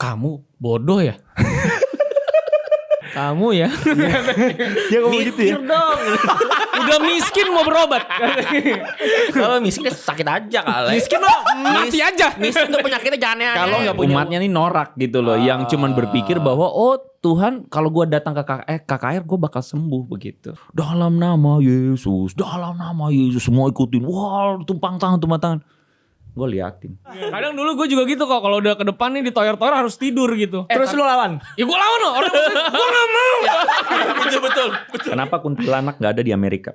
Kamu bodoh ya? Kamu ya? Dia ngomong gitu ya. Dong. Udah miskin mau berobat. Kalau miskin dia sakit aja kali. miskin lo mati aja. Miskin tuh penyakitnya jangan aneh. Kalau nggak punya umatnya nih norak gitu loh, yang cuman berpikir bahwa oh Tuhan kalau gua datang ke KKR, KKR gue bakal sembuh begitu. Dalam nama Yesus, dalam nama Yesus semua ikutin. Wah, tumpang tangan, tumpang tangan. Gue liatin. Kadang dulu gue juga gitu kok. Kalau udah ke depan nih ditoyor-toyor harus tidur gitu. Terus lu lawan. Ya gue lawan loh. Orang gue gak mau. betul betul. Kenapa kuntilanak nggak ada di Amerika?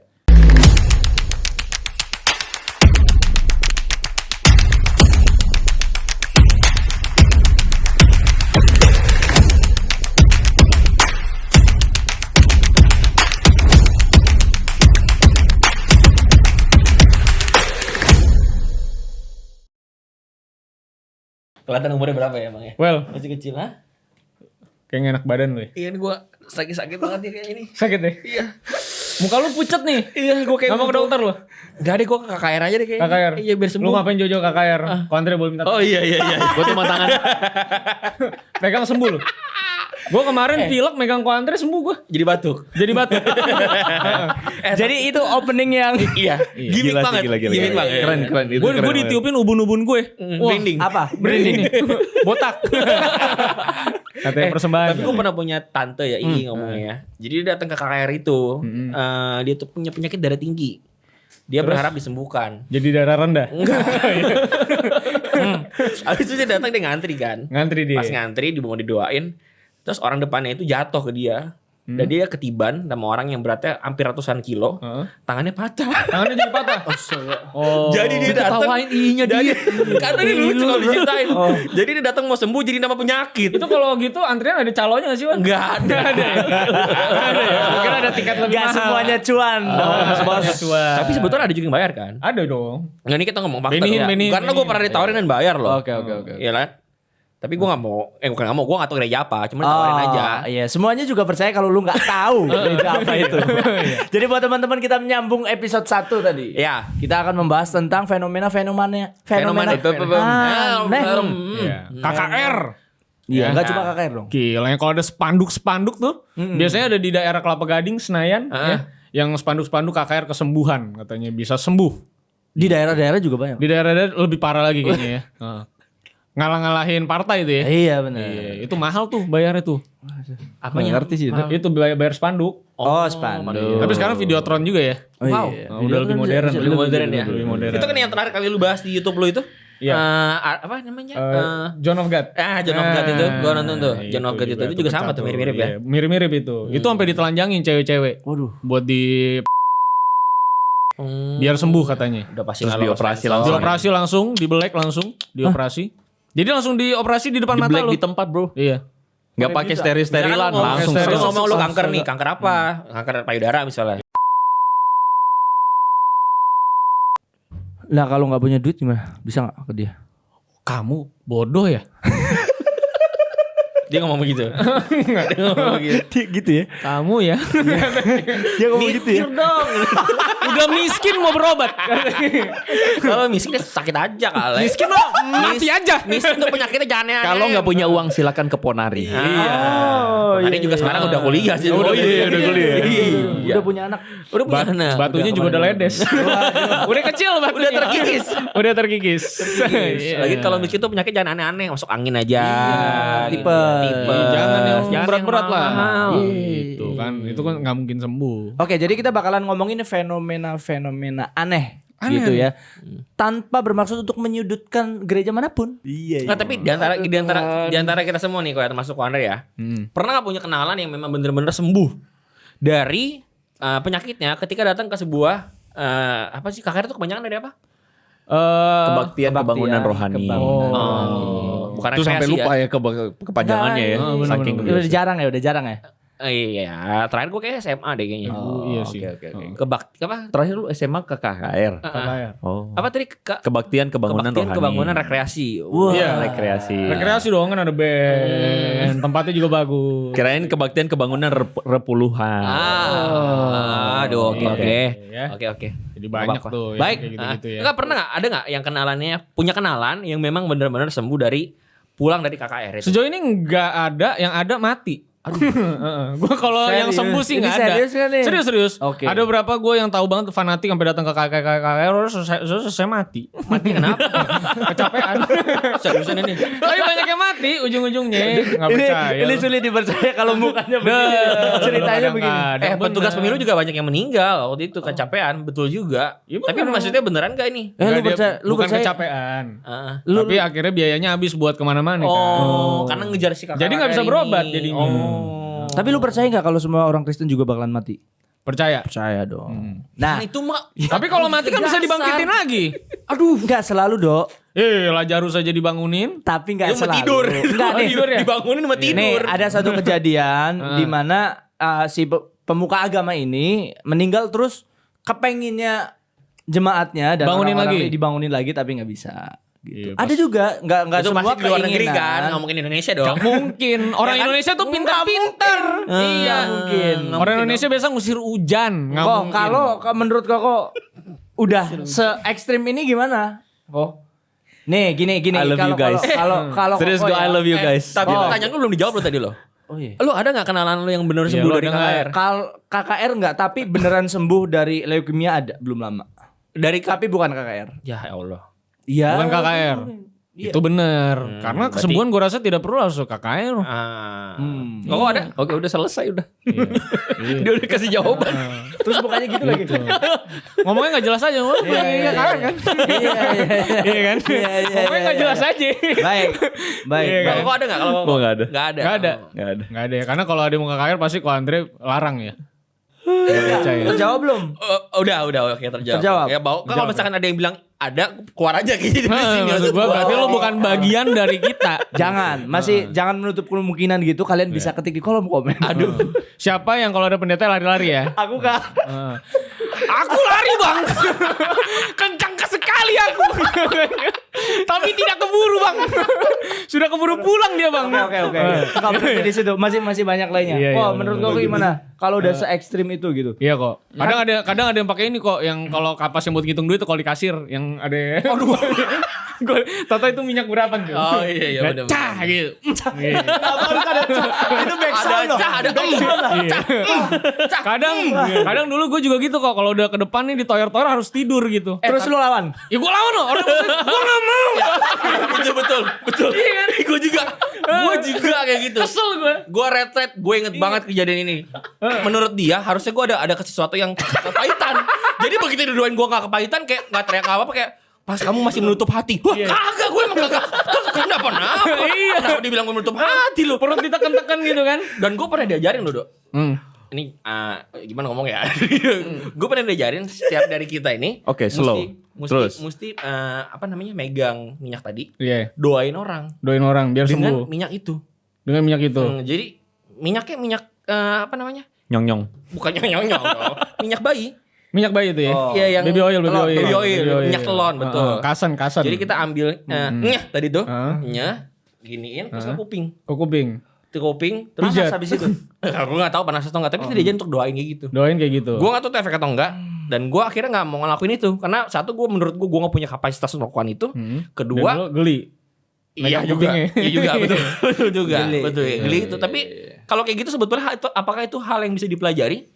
Kelihatan umurnya berapa ya emang ya? Well, Masih kecil ha? kayak gak enak badan lu ya. Iya ini gue sakit-sakit banget nih kayak ini. Sakit deh. Iya. Muka lu pucet nih. Iya gue kayak Gak mau ke dokter lu? Gak deh gue ke KKR aja deh kayaknya. KKR. Iya biar sembuh. Lu ngapain Jojo KKR? Kontre boleh minta Oh iya iya iya. Gue tumpang tangan. pegang sembuh lu. Gue kemarin pilek megang kontre sembuh gue. Jadi batuk. Jadi batuk. Jadi itu opening yang iya. Gimik Gila sih, banget. gila, gila, Gimik gila. banget. Keren, keren. Itu Gue keren gue banget. ditiupin ubun-ubun gue. Wah, Branding. apa? Branding. Botak. Katanya persembahan. Tapi gue pernah punya tante ya, Ii ngomongnya ya. Jadi dia datang ke KKR itu, eh, dia tuh punya penyakit darah tinggi. Dia berharap disembuhkan. Jadi darah rendah. Enggak. Habis itu dia datang dia ngantri kan. Ngantri dia. Pas ngantri di mau didoain, terus orang depannya itu jatuh ke dia. Dan dia ketiban sama orang yang beratnya hampir ratusan kilo. Heeh. Tangannya patah. Tangannya jadi patah. Oh. Jadi dia datang Ketawain inya Jadi, dia. karena dia lucu kalau diceritain. Jadi dia datang mau sembuh jadi nama penyakit. Itu kalau gitu antrian ada calonnya gak sih, Wan? Enggak ada. ada ya? Mungkin ada tiket lebih Gak mahal. semuanya cuan. Semuanya cuan. Tapi sebetulnya ada juga yang bayar kan? Ada dong. Nggak ini kita ngomong fakta Benihin, ya. benihin, Karena gue pernah ditawarin dan bayar loh. Oke oke oke. Iya lah. Tapi gue gak mau, eh bukan gak mau, gue gak tau gereja apa. Cuma ditawarin aja. Iya, semuanya juga percaya kalau lu nggak tahu gereja apa itu. Jadi buat teman-teman kita menyambung episode 1 tadi. Iya. Kita akan membahas tentang fenomena-fenomena Fenomena- fenomena aneh. Hmm. Iya. KKR. Iya, Ya. enggak cuma KKR dong. Gila, yang kalau ada spanduk-spanduk tuh, biasanya ada di daerah Kelapa Gading, Senayan, ya, yang spanduk-spanduk KKR kesembuhan katanya bisa sembuh. Di daerah-daerah juga banyak. Di daerah-daerah lebih parah lagi kayaknya ya. Ngalah-ngalahin partai itu ya. Iya benar. Iya, itu mahal tuh bayarnya tuh. Apanya? ngerti sih itu. Itu bayar, bayar spanduk. Oh, spanduk. Tapi sekarang Videotron juga ya. Oh, Wow. iya. Oh, udah lebih modern. Lebih modern ya. Lebih modern. Itu kan yang terakhir kali lu bahas di YouTube lu itu. Iya. Eh, apa namanya? Eh, Eh, John of God. ah, John of God itu. Gua nonton tuh. Nah, John of God itu, itu juga sama tuh mirip-mirip ya. Iya, Mirip-mirip itu. Itu sampai ditelanjangin cewek-cewek Waduh. buat di Hmm. biar sembuh katanya. Udah pasti Terus dioperasi langsung. Dioperasi langsung, dibelek langsung, dioperasi. Jadi langsung dioperasi di depan Di mata black lu. di tempat bro. Iya. Nggak pakai steril Misalkan sterilan lu ngomong- langsung. steril. Lu ngomong lu kanker nih, kanker apa? Kanker payudara misalnya. Nah, kalau nggak punya duit gimana? Bisa nggak ke dia? Kamu bodoh ya? Dia ngomong begitu. Dia ngomong begitu. gitu ya. Kamu ya. Dia ngomong gitu ya. dong. Udah miskin mau berobat. Kalau miskin dia sakit aja kali. miskin lo mati aja. Miskin tuh penyakitnya jangan aneh. Kalau nggak punya uang silakan ke Ponari. Iya. Tadi juga sekarang udah kuliah sih. Oh, iya, udah kuliah. Iya. Udah punya anak. Udah punya anak. batunya juga udah ledes. udah kecil batunya. Udah terkikis. udah terkikis. Iya. Lagi kalau miskin tuh penyakit jangan aneh-aneh, masuk angin aja. gitu. tipe. Iya, jangan yang berat-berat lah. mahal. Gitu kan. Itu kan nggak mungkin sembuh. Oke, jadi kita bakalan ngomongin fenomena-fenomena aneh, Aneh. gitu ya. Tanpa bermaksud untuk menyudutkan gereja mana pun. Iya. Nah, tapi di antara di antara di antara kita semua nih, kalau termasuk Wander ya, Hmm. pernah nggak punya kenalan yang memang bener-bener sembuh dari eh, penyakitnya ketika datang ke sebuah eh, apa sih KKR itu kebanyakan dari apa? Eh, Kebaktian, kebangunan rohani. kebangunan. Oh, bukan Itu sampai lupa ya, ke- kepanjangannya ya. Nah, bener, Saking bener, Udah jarang ya, udah jarang ya. Eh, iya, terakhir gue kayak SMA deh kayaknya. Oh, iya sih. Oke oke oke. Kebak apa? Terakhir lu SMA ke KKR. KKR. Oh. Apa tadi ke, Kebaktian kebangunan kebaktian rohani. kebangunan rekreasi. Wah. Iya. rekreasi. Rekreasi dong kan ada band. Tempatnya juga bagus. Kirain kebaktian kebangunan rep- repuluhan. Ah, aduh, oke Oke. oke, Ya. oke oke. Jadi banyak apa-apa. tuh Baik. kayak gitu-gitu ah, ya. Enggak pernah nggak ada nggak yang kenalannya punya kenalan yang memang benar-benar sembuh dari pulang dari KKR itu. Sejauh ini nggak ada yang ada mati. Gue kalau yang sembuh sih nggak ada. serius kan nih? Serius serius. Oke. Ada berapa gue yang tahu banget fanatik sampai datang ke KKR terus selesai, terus selesai mati. Mati kenapa? Kecapean. Seriusan ini. Tapi banyak yang mati ujung-ujungnya. Nggak Ini, percaya. ini sulit dipercaya kalau mukanya begini. Nah, Ceritanya begini. Eh petugas pemilu juga banyak yang meninggal waktu itu kecapean, betul juga. Iya, Tapi maksudnya beneran gak ini? Eh, lu percaya, lu bukan kecapean. Ah. Tapi akhirnya biayanya habis buat ke mana-mana kan. Oh, karena ngejar si KKR Jadi nggak bisa berobat jadinya. Oh. Tapi lu percaya nggak kalau semua orang Kristen juga bakalan mati? Percaya. Percaya dong. Nah, Nah, itu mah Tapi kalau mati kan bisa dibangkitin lagi. aduh, nggak selalu dok. Eh, Lazarus aja dibangunin. Tapi nggak mau selalu. tidur. Enggak nih. tidur ya? Dibangunin sama tidur. Nih ada satu kejadian di mana uh, si pe- pemuka agama ini meninggal terus kepenginnya jemaatnya dan Bangunin orang-orang lagi? dibangunin lagi tapi nggak bisa. Gitu. Iya, ada juga nggak nggak semua pasti luar negeri kan, nggak mungkin Indonesia dong. Gak mungkin. Orang Ya kan? Indonesia tuh pintar-pintar. Iya mungkin. Orang Indonesia biasa ngusir hujan. Nggak Kok mungkin. kalau menurut kok udah se ekstrim ini gimana? Kok? Nih gini gini I love kalau you guys. kalau kalau Serius gue ya, I love you Eh, guys. Tapi Oh. pertanyaan lu belum dijawab lo tadi lo. Oh iya. Lu ada nggak kenalan lu yang bener Iya, sembuh lu dari nggak? KKR? Kal KKR enggak, tapi beneran sembuh dari leukemia ada belum lama. Dari Tapi bukan KKR. Ya Allah. Iya. Bukan KKR. Iya. Itu bener. Karena berarti- kesembuhan gue rasa tidak perlu harus ke KKR. Ah. Hmm. Kok ada? Oke udah selesai udah. Iya. Dia udah kasih jawaban. Terus bukannya gitu lagi. Ngomongnya nggak jelas aja. Wah, Iya, iya, KKR kan. Iya iya iya. Iya kan? Iya, iya, Ngomongnya iya, nggak iya. jelas aja. Baik. Baik. Iya, Kalau baik. kok ada nggak? Kalau Gua nggak ada. Nggak ada. Nggak ada. Oh. Gak ada. Nggak ada ya. Karena kalau ada mau KKR pasti kalau Andre larang ya. Terjawab belum? Oh, udah, udah, oke terjawab. Terjawab. Ya, bau. Kalau misalkan ada yang bilang ada, keluar aja kayaknya dari Nah, sini. maksud gue berarti lo bukan bagian dari kita. Jangan, masih jangan menutup kemungkinan gitu. Kalian bisa ketik di kolom komen. Aduh. Siapa yang kalau ada pendeta lari-lari ya? Aku kak. Aku lari bang, kencang sekali aku. Tapi tidak keburu bang, sudah keburu pulang dia bang. Oke oke oke. Enggak berhenti di situ. Masih masih banyak lainnya. Iya, iya, Wah, benar, menurut kau gimana? Kalau udah se ekstrim itu gitu. Iya kok. Kadang ada kadang ada yang pakai ini kok, yang kalau kapas yang buat ngitung duit kalau di kasir, yang ada. Aduh. Gue Tata itu minyak berapa tuh? Oh iya iya benar. Cah gitu. Iya. Itu back Ada cah, ada em. Iya. Kadang kadang dulu gue juga gitu kok kalau udah ke depan nih ditoyor-toyor harus tidur gitu. Terus lu lawan. Ya gue lawan loh, orang gue gak mau. betul betul betul. Iya kan? Gue juga, gue juga kayak gitu. Kesel gue. Gue retret, gue inget banget kejadian ini. Menurut dia harusnya gue ada ada sesuatu yang kepahitan. Jadi begitu diduain gue gak kepahitan kayak gak teriak apa apa kayak pas kamu masih menutup hati. Wah kagak gue emang kagak. Kenapa kenapa? Iya. Kenapa dibilang gue menutup hati lu? Perut ditekan-tekan gitu kan. Dan gue pernah diajarin loh dok. Hmm. Ini ah, gimana ngomong ya? gue pernah diajarin setiap dari kita ini. Oke, slow. Mesti, Terus. mesti eh, apa namanya megang minyak tadi. Iya, Doain orang doain orang biar dengan sembuh. minyak itu. Dengan minyak itu. Hmm, jadi minyaknya minyak eh, apa namanya? Nyong nyong. Bukannya nyong nyong dong. Minyak bayi. Minyak bayi itu ya. Oh. Iya yang Baby oil, baby telon, oil. Baby oil, minyak telon betul. Heeh, kasan, kasan. Jadi kita ambil eh, nyeh tadi tuh, Heeh. nyeh giniin terus ke kuping. ke kuping. Kuping terus Pijat. habis itu. gue gak tahu panas atau enggak, tapi kita diajarin untuk doain kayak gitu. Doain kayak gitu. Gue gak tahu itu efek atau enggak Dan gue akhirnya gak mau ngelakuin itu Karena satu gue menurut gue Gue gak punya kapasitas untuk melakukan itu Hmm. Kedua Dan geli. Iya juga kupingnya. Iya juga betul Betul juga Geli. Betul ya Geli itu Tapi kalau kayak gitu sebetulnya itu, Apakah itu hal yang bisa dipelajari?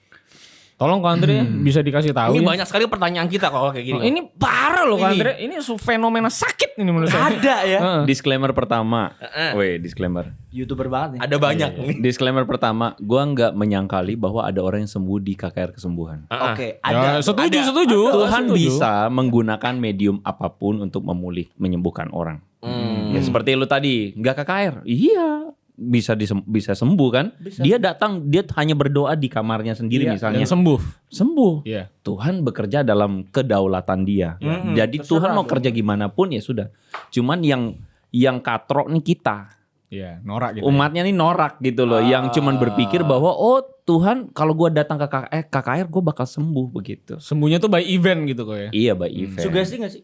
Tolong Kak Andre bisa dikasih tahu Ini ya. banyak sekali pertanyaan kita kalau kayak gini Oh, ini parah loh Kak Ini. Andre. Ini fenomena sakit ini menurut saya. Ada ya. Heeh. Disclaimer pertama. Weh, disclaimer. Youtuber banget nih. Ada banyak nih Disclaimer pertama, gua nggak menyangkali bahwa ada orang yang sembuh di KKR kesembuhan. Heeh. Oke, Ya, ada. setuju, Ada. setuju. Tuhan Setuju. bisa menggunakan medium apa pun untuk memulih, menyembuhkan orang. Hmm. Ya seperti lu tadi, nggak KKR. Iya, bisa disem- bisa sembuh kan? Dia datang, dia hanya berdoa di kamarnya sendiri Iya, misalnya. sembuh. sembuh. Iya. Tuhan bekerja dalam kedaulatan dia. Mm-mm, Jadi terserah Tuhan mau dong. kerja gimana pun ya sudah. Cuman yang yang katrok nih kita. Iya, norak gitu. ya. Umatnya nih norak gitu loh, yang cuman berpikir bahwa oh Tuhan kalau gua datang ke KKR, eh, KKR gue bakal sembuh begitu. Sembuhnya tuh by event gitu kok ya. Iya, by event. Sugesti gak sih?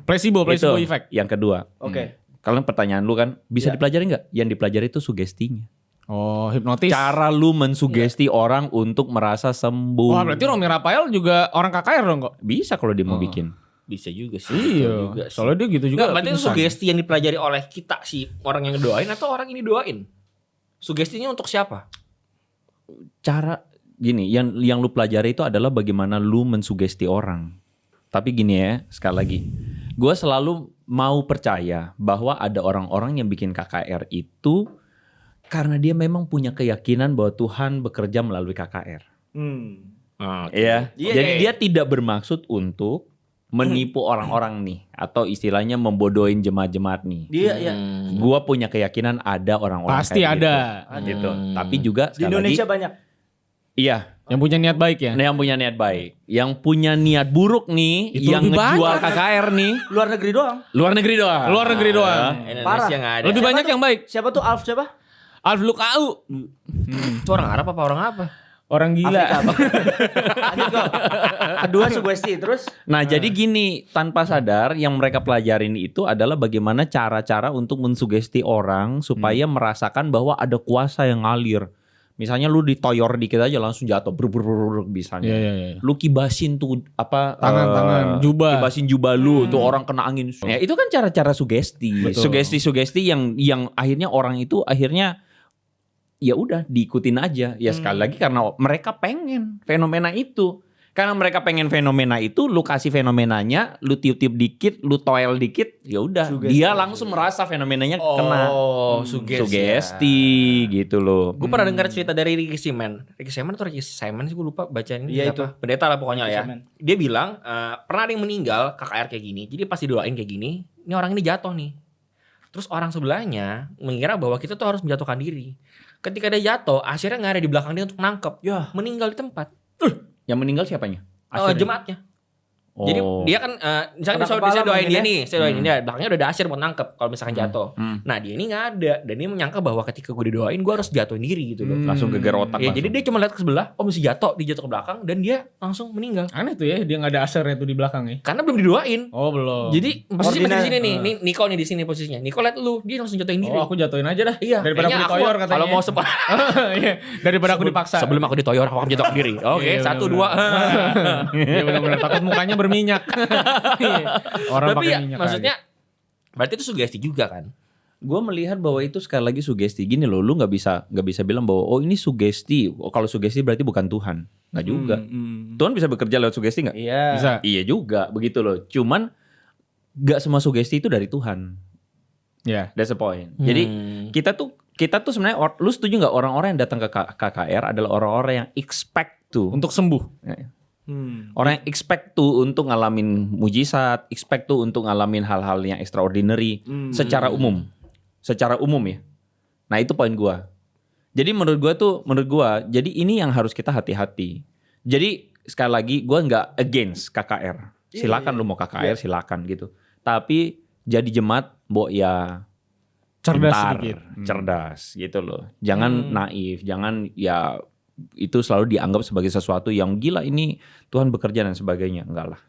Placebo, placebo Itu effect. Yang kedua. Oke. Kalau pertanyaan lu kan bisa Iya. dipelajari nggak? Yang dipelajari itu sugestinya. Oh, hipnotis. Cara lu mensugesti orang untuk merasa sembuh. Wah, berarti Romi Rafael juga orang KKR dong kok. bisa kalau dia mau Oh. bikin. Bisa juga sih. Iya. juga sih. Soalnya dia gitu juga. Enggak, berarti itu sugesti yang dipelajari oleh kita si orang yang doain atau orang ini doain? Sugestinya untuk siapa? cara gini yang yang lu pelajari itu adalah bagaimana lu mensugesti orang tapi gini ya sekali lagi gue selalu mau percaya bahwa ada orang-orang yang bikin KKR itu karena dia memang punya keyakinan bahwa Tuhan bekerja melalui KKR Hmm. ya Iya, jadi iya. dia tidak bermaksud untuk menipu orang-orang nih atau istilahnya membodohin jemaat-jemaat nih Dia ya Hmm. Gua punya keyakinan ada orang-orang Pasti kayak ada. gitu, gitu. Hmm. tapi juga di Indonesia lagi, banyak. iya Yang punya niat baik ya. Yang punya niat baik, yang punya niat buruk nih, Itu yang ngejual banyak. KKR nih, Luar negeri doang. luar negeri doang. Luar negeri doang. Indonesia Parah. nggak ada. Lebih banyak yang baik. Siapa tuh Alf siapa? Alf Lukau. Itu orang Arab apa orang apa? Orang gila. Afrika. Kedua sugesti terus Nah, jadi gini, tanpa sadar yang mereka pelajarin itu adalah bagaimana cara-cara untuk mensugesti orang supaya merasakan bahwa ada kuasa yang ngalir. Misalnya lu ditoyor dikit aja langsung jatuh, bruk bruk bruk misalnya. Iya iya iya. Lu kibasin tuh apa Tangan-tangan, eh, jubah. kibasin jubah lu tuh orang kena angin. Ya, itu kan cara-cara sugesti. Sugesti-sugesti yang yang akhirnya orang itu akhirnya ya udah diikutin aja. Ya sekali lagi karena mereka pengen fenomena itu. Karena mereka pengen fenomena itu, lu kasih fenomenanya, lu tiup-tiup dikit, lu toel dikit, ya udah. Dia langsung merasa fenomenanya kena Oh, sugesti. sugesti gitu loh. Gue pernah dengar cerita dari Ricky Simon. Ricky Simon atau Ricky Simon sih gue lupa bacanya Iya, siapa. Pendeta lah pokoknya ya. Simon. Dia bilang eh, pernah ada yang meninggal KKR kayak gini. Jadi pas didoain kayak gini, ini orang ini jatuh nih. Terus orang sebelahnya mengira bahwa kita tuh harus menjatuhkan diri. Ketika dia jatuh, akhirnya nggak ada di belakang dia untuk nangkep. Ya. Meninggal di tempat. Yang meninggal siapanya? Eh, Asyirnya? jemaatnya. Jadi Oh. dia kan eh, misalkan Kena saya, kepala saya doain dia ya. nih, saya doain Hmm. dia, belakangnya udah ada buat nangkep kalau misalkan jatuh. Hmm. Nah dia ini nggak ada dan dia menyangka bahwa ketika gue didoain gue harus jatuhin diri gitu loh. Hmm. Langsung geger otak Ya langsung. jadi dia cuma lihat ke sebelah, oh mesti jatuh, dia jatuh ke belakang dan dia langsung meninggal. Aneh tuh ya, dia nggak ada asernya tuh di belakang ya. Karena belum didoain. Oh belum. Jadi posisi masih di sini nih, nih Niko nih di sini posisinya. Niko lihat lu, dia langsung jatuhin diri. oh aku jatuhin aja dah. iya, Daripada aku ditoyor katanya. Kalau mau sepa Iya, Daripada aku dipaksa. Sebelum aku ditoyor, aku akan jatuhin diri. Oke, Iya, satu dua. Iya benar-benar takut mukanya berminyak. Iya. Orang Tapi pakai ya, minyak. maksudnya berarti itu sugesti juga kan? gue melihat bahwa itu sekali lagi sugesti gini loh lu nggak bisa nggak bisa bilang bahwa oh ini sugesti oh, kalau sugesti berarti bukan Tuhan nggak juga Hmm, Tuhan bisa bekerja lewat sugesti nggak Iya. bisa. iya juga begitu loh cuman nggak semua sugesti itu dari Tuhan Ya. that's the point jadi Hmm. kita tuh kita tuh sebenarnya or- lu setuju nggak orang-orang yang datang ke KKR adalah orang-orang yang expect tuh Untuk sembuh. Hmm. orang yang expect tuh untuk ngalamin mujizat expect tuh untuk ngalamin hal-hal yang extraordinary Hmm. secara umum secara umum ya nah itu poin gua jadi menurut gua tuh menurut gua jadi ini yang harus kita hati-hati jadi sekali lagi gua nggak against KKR silakan lu mau KKR silakan gitu tapi jadi jemaat mbok ya Cerdas pintar, sedikit. Hmm. cerdas gitu loh jangan Hmm. naif jangan ya itu selalu dianggap sebagai sesuatu yang gila ini Tuhan bekerja dan sebagainya enggak lah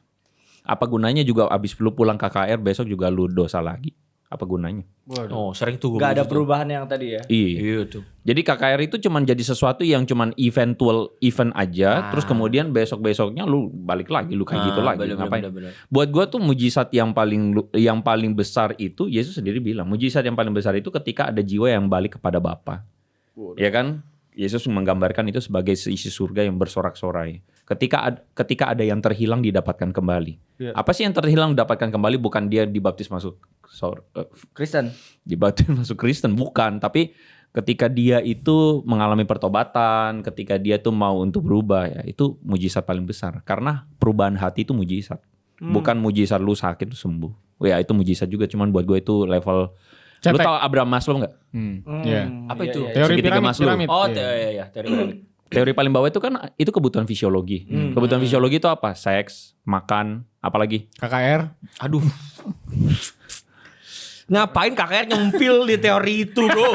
apa gunanya juga abis lu pulang KKR besok juga lu dosa lagi apa gunanya Oh, sering tuh Gak ada tuh. perubahan yang tadi ya. iya Iya tuh. jadi KKR itu cuman jadi sesuatu yang cuman eventual event aja Ah. terus kemudian besok besoknya lu balik lagi lu kayak gitu Ah, lagi bener, ngapain bener, bener. buat gua tuh mujizat yang paling yang paling besar itu Yesus sendiri bilang mujizat yang paling besar itu ketika ada jiwa yang balik kepada Bapa ya kan Yesus menggambarkan itu sebagai seisi surga yang bersorak-sorai. Ketika ad- ketika ada yang terhilang didapatkan kembali. Iya. apa sih yang terhilang didapatkan kembali? Bukan dia dibaptis masuk sor- eh, Kristen. dibaptis masuk Kristen bukan. Tapi ketika dia itu mengalami pertobatan ketika dia tuh mau untuk berubah ya itu mujizat paling besar. Karena perubahan hati itu mujizat. Hmm. bukan mujizat lu sakit lu sembuh. Ya itu mujizat juga. Cuman buat gue itu level lu Cetek. tau Abraham Maslow nggak Hmm. Hmm. Iya. Apa itu? iya, iya. Teori Segitiga piramid, Maslow. piramid. Oh, Iya. te- iya, iya, teori piramid. teori paling bawah itu kan itu kebutuhan fisiologi Hmm. kebutuhan fisiologi itu apa seks makan apalagi KKR. Aduh. Ngapain KKR nyempil di teori itu, Bro?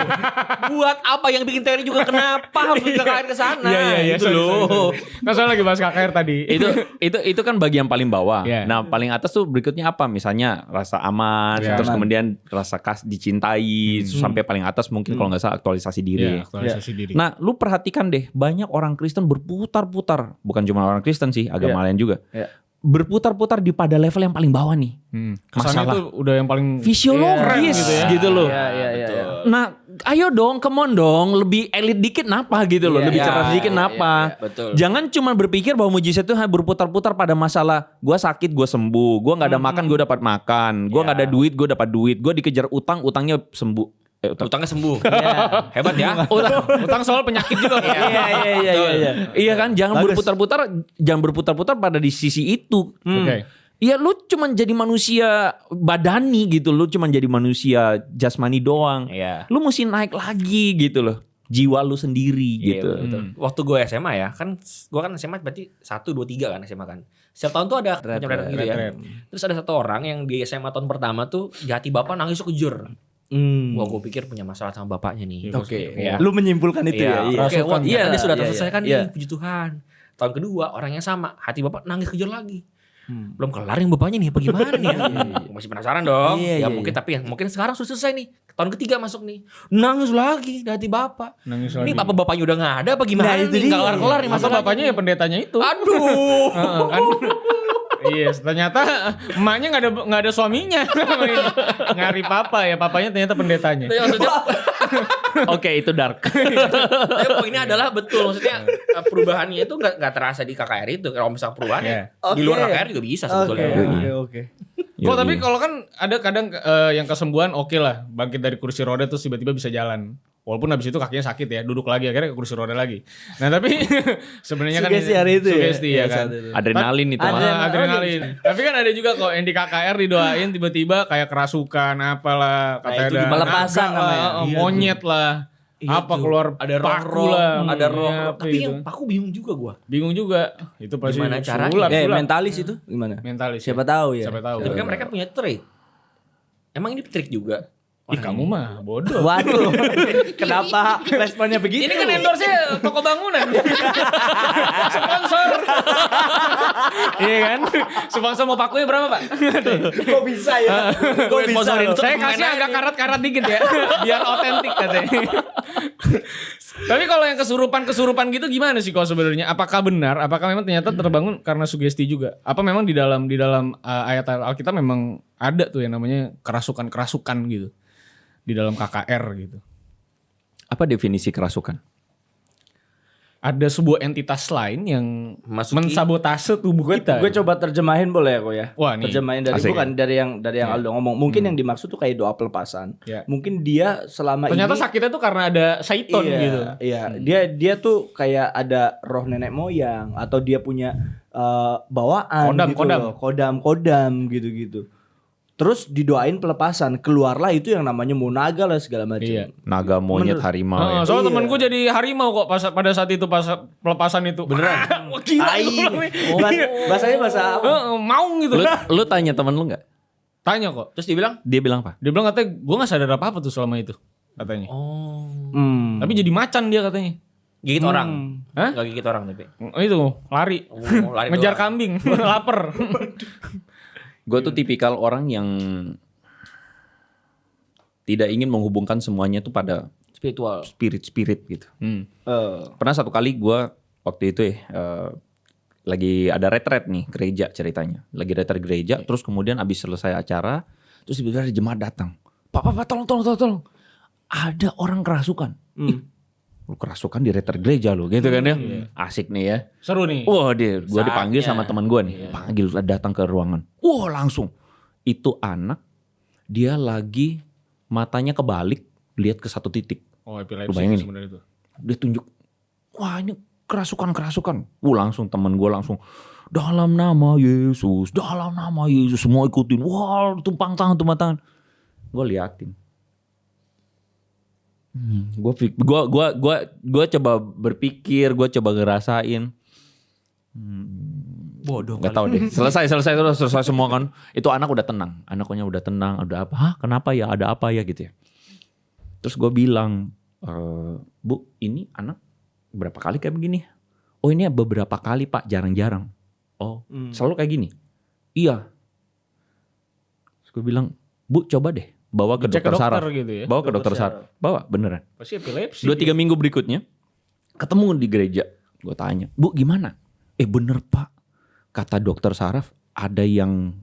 Buat apa yang bikin teori juga kenapa harus bikin KKR ke sana? Iya iya iya. Itu sorry, loh. sorry, sorry. Nggak salah lagi bahas KKR tadi. itu itu itu kan bagian paling bawah. Iya. Nah, paling atas tuh berikutnya apa? Misalnya rasa aman, Iya. terus Aman. kemudian rasa kas dicintai, Hmm. sampai paling atas mungkin kalau nggak salah aktualisasi Iya, diri. aktualisasi diri. Nah, lu perhatikan deh, banyak orang Kristen berputar-putar, bukan cuma orang Kristen sih, agama lain juga. Iya. Berputar-putar di pada level yang paling bawah nih. Hmm. Kesannya Masalah. tuh udah yang paling Fisiologis gitu ya. gitu loh. Iya, iya, iya. iya. Nah, ayo dong, come on dong, lebih elit dikit napa gitu loh, Iya, lebih iya, cerdas dikit iya, napa. iya, betul. Jangan cuma berpikir bahwa mujizat itu hanya berputar-putar pada masalah gua sakit, gua sembuh, gua nggak ada makan, gua dapat makan, gua nggak ada duit, gua dapat duit, gua dikejar utang, utangnya sembuh. Eh, utang. Utangnya sembuh. Iya. Hebat ya. Utang, utang soal penyakit juga. Iya, iya, iya, iya, iya. iya kan, jangan berputar-putar, jangan berputar-putar pada di sisi itu. Oke. Iya lu cuman jadi manusia badani gitu, lu cuman jadi manusia jasmani doang. Iya. Lu mesti naik lagi gitu loh. Jiwa lu sendiri Iya, gitu. betul. Waktu gue SMA ya, kan gue kan SMA berarti 1 2 3 kan SMA kan. Setiap tahun tuh ada pencapaian gitu ya. Terus ada satu orang yang di SMA tahun pertama tuh di hati bapak nangis kejur. Hmm. Wah, gue pikir punya masalah sama bapaknya nih. Oke. Iya. Lu menyimpulkan itu ya? Iya. Oke, wah, Iya, ternyata dia sudah iya, terselesaikan iya. nih, puji Tuhan. Tahun kedua orangnya sama, hati bapak nangis kejur lagi. Hmm. Belum kelar yang bapaknya nih, apa gimana nih ya? Masih penasaran dong. Iya, ya iya, mungkin iya. tapi ya mungkin sekarang sudah selesai nih. Tahun ketiga masuk nih. Nangis lagi di hati bapak. Nangis Ini lagi. apa bapaknya udah nggak ada apa gimana Nah, itu nih? dia. Nggak kelar-kelar nih Masa bapaknya ya pendetanya itu. Aduh. Heeh, kan. Iya, ternyata emaknya nggak ada nggak ada suaminya. Ngari papa ya, papanya ternyata pendetanya. Tapi maksudnya, Oke, itu dark. tapi poinnya adalah betul maksudnya eh, perubahannya itu nggak nggak terasa di KKR itu. Kalau misal perubahannya Iya. di luar. KKR juga bisa Oke, sebetulnya. oke, oke. Kok tapi kalau kan ada kadang eh, yang kesembuhan oke lah, bangkit dari kursi roda terus tiba-tiba bisa jalan. Walaupun habis itu kakinya sakit ya, duduk lagi akhirnya ke kursi roda lagi. Nah tapi sebenarnya kan Sugesti hari itu ya? sugesti ya, Iya, kan. Adrenalin itu. Ah, Adrenalin. adrenalin. Tapi kan ada juga kok yang di KKR didoain tiba-tiba kayak kerasukan apalah katanya itu ada pelepasan naga namanya. lah, eh, Iya, monyet lah. Iya apa tuh. keluar ada paku lah. ada roh. Iya, apa Tapi itu. yang paku bingung juga gua. bingung juga. Itu pasti Gimana sulap, Eh, mentalis itu gimana? mentalis. Siapa ya. tahu ya? Siapa tahu. Tapi kan mereka punya trik. Emang ini trik juga? Ih, kamu mah bodoh. Waduh, kenapa responnya begitu? Ini kan endorse-nya toko bangunan. Sponsor. iya kan? Sponsor mau pakunya berapa, Pak? kok bisa ya? Kok bisa? Saya kasih agak karat-karat dikit ya, biar otentik katanya. Tapi kalau yang kesurupan-kesurupan gitu gimana sih kok sebenarnya? Apakah benar? Apakah memang ternyata terbangun karena sugesti juga? Apa memang di dalam di dalam uh, ayat Alkitab memang ada tuh yang namanya kerasukan-kerasukan gitu di dalam KKR gitu? Apa definisi kerasukan? Ada sebuah entitas lain yang Masuki. mensabotase tubuh kita. Gue coba terjemahin boleh ya kok ya? Wah, nih. Terjemahin dari Asik. bukan dari yang dari yang Aldo ngomong. Mungkin yang dimaksud tuh kayak doa pelepasan. Ya. Mungkin dia selama Ternyata ini sakitnya tuh karena ada Saiton iya, gitu. Iya, dia dia tuh kayak ada roh nenek moyang atau dia punya eh, bawaan Kodam, gitu kodam. loh. kodam kodam gitu-gitu. Terus didoain pelepasan, keluarlah itu yang namanya munaga lah segala macam. Iya. Naga, monyet, Menurut- harimau Heeh, ya. soalnya Iya. temenku jadi harimau kok pas pada saat itu pas pelepasan itu. Beneran? Wah, gila. Bilang nih. Bahas- bahasanya bahasa apa? Heeh, maung gitu. Lu, lu tanya temen lu nggak? Tanya kok. Terus dibilang, Dia bilang apa? Dia bilang katanya gue gak sadar apa-apa tuh selama itu. Katanya. "Oh, Hmm. Tapi jadi macan dia katanya. gigit orang." Hah? Enggak gigit orang tapi. Oh, itu lari. Oh, lari Ngejar doang. kambing. Lapar. Gue tuh tipikal orang yang tidak ingin menghubungkan semuanya tuh pada spiritual. spirit-spirit gitu. Hmm. Eh, Pernah satu kali gue waktu itu ya eh, lagi ada retret nih gereja ceritanya. Lagi retret gereja, terus kemudian abis selesai acara, terus tiba-tiba ada jemaat datang. Pak, pak, pak, tolong, tolong, tolong, tolong. Ada orang kerasukan. Ih, lu kerasukan di retret gereja lu, gitu kan ya? Asik nih ya. Seru nih. Wah dia, Saatnya. dipanggil sama teman gue nih, panggil datang ke ruangan. Wah langsung, itu anak dia lagi matanya kebalik, lihat ke satu titik. Oh, Lu epilepsi sebenarnya itu. Dia tunjuk, wah ini kerasukan kerasukan. Wah langsung teman gue langsung dalam nama Yesus, dalam nama Yesus semua ikutin. Wah tumpang tangan tumpang tangan. Gue liatin. Hmm, gue gua gua gua gua coba berpikir, gue coba ngerasain. Bodoh. Gak tahu deh. Selesai, selesai terus selesai semua kan. Itu anak udah tenang. Anaknya udah tenang. Udah apa? Hah? Kenapa ya? Ada apa ya gitu ya? Terus gue bilang, "Eh, Bu, ini anak berapa kali kayak begini? Oh ini beberapa kali pak, jarang-jarang. Oh, selalu kayak gini? Iya. Terus gue bilang, Bu coba deh bawa ke Dicek dokter, saraf. gitu ya. Bawa ke dokter saraf. Bawa, beneran. Pasti epilepsi. Dua tiga minggu berikutnya ketemu di gereja. Gue tanya, Bu gimana? Eh bener pak, kata dokter saraf ada yang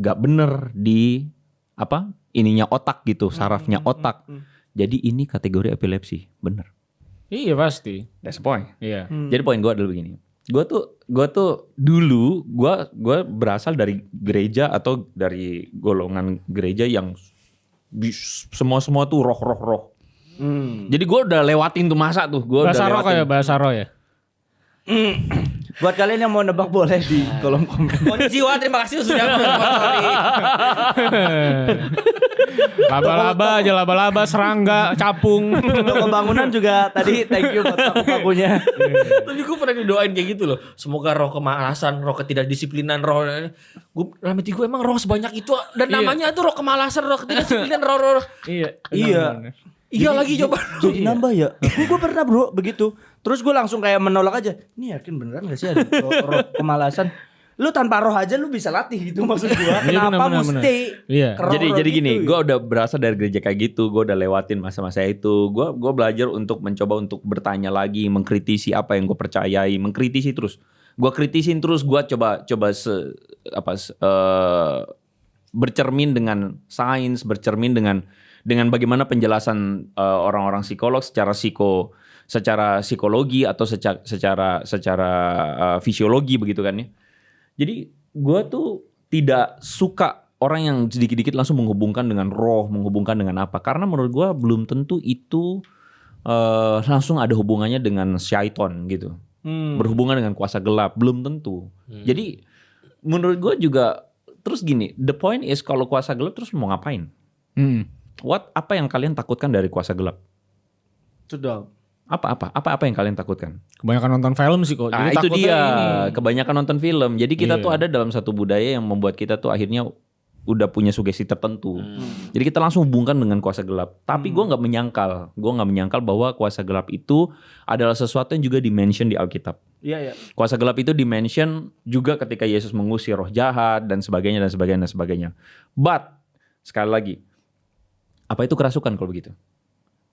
nggak bener di apa ininya otak gitu, sarafnya otak. Jadi ini kategori epilepsi, bener. Iya pasti. That's the point. Iya. Jadi poin gue adalah begini. Gue tuh gue tuh dulu gue gue berasal dari gereja atau dari golongan gereja yang semua semua tuh roh roh roh. Jadi gue udah lewatin tuh masa tuh. Gue udah Bahasa roh lewatin. kayak bahasa roh ya. Buat kalian yang mau nebak boleh di kolom komen. Konnichiwa, terima kasih sudah mensponsori. Laba-laba aja laba-laba, serangga, capung. Untuk pembangunan juga tadi thank you buat paku-pakunya. Tapi gue pernah didoain kayak gitu loh. Semoga roh kemalasan, roh ketidakdisiplinan, roh gue dalam hati gue emang roh sebanyak itu dan Iya. namanya tuh roh kemalasan, roh ketidakdisiplinan, roh roh. iya. Iya. benar-benar. Iya lagi coba. Jadi nambah ya. gue pernah bro begitu. Terus gue langsung kayak menolak aja. Ini yakin beneran gak sih ada roh, kemalasan? Lu tanpa roh aja lu bisa latih gitu maksud gue. Iya, Kenapa benar, mesti? Iya. jadi jadi gitu gini, ya? gue udah berasal dari gereja kayak gitu, gue udah lewatin masa-masa itu. Gue gua belajar untuk mencoba untuk bertanya lagi, mengkritisi apa yang gue percayai, mengkritisi terus. Gue kritisin terus, gue coba coba se, apa se- eh, bercermin dengan sains, bercermin dengan dengan bagaimana penjelasan eh, orang-orang psikolog secara psiko secara psikologi atau secara secara secara eh, fisiologi begitu kan ya. Jadi gue tuh tidak suka orang yang sedikit-dikit langsung menghubungkan dengan roh, menghubungkan dengan apa. Karena menurut gue belum tentu itu eh, langsung ada hubungannya dengan syaiton gitu. Hmm. Berhubungan dengan kuasa gelap, belum tentu. Jadi menurut gue juga terus gini, the point is kalau kuasa gelap terus mau ngapain? Hmm. What apa yang kalian takutkan dari kuasa gelap? Sudah. Apa apa apa apa yang kalian takutkan? Kebanyakan nonton film sih kok. Nah, Jadi itu takutnya dia. ini. Kebanyakan nonton film. Jadi kita Iya. tuh ada dalam satu budaya yang membuat kita tuh akhirnya udah punya sugesti tertentu. Jadi kita langsung hubungkan dengan kuasa gelap. Tapi gua nggak menyangkal, gua nggak menyangkal bahwa kuasa gelap itu adalah sesuatu yang juga dimention di Alkitab. Iya ya. Kuasa gelap itu dimention juga ketika Yesus mengusir roh jahat dan sebagainya dan sebagainya dan sebagainya. But sekali lagi, apa itu kerasukan kalau begitu?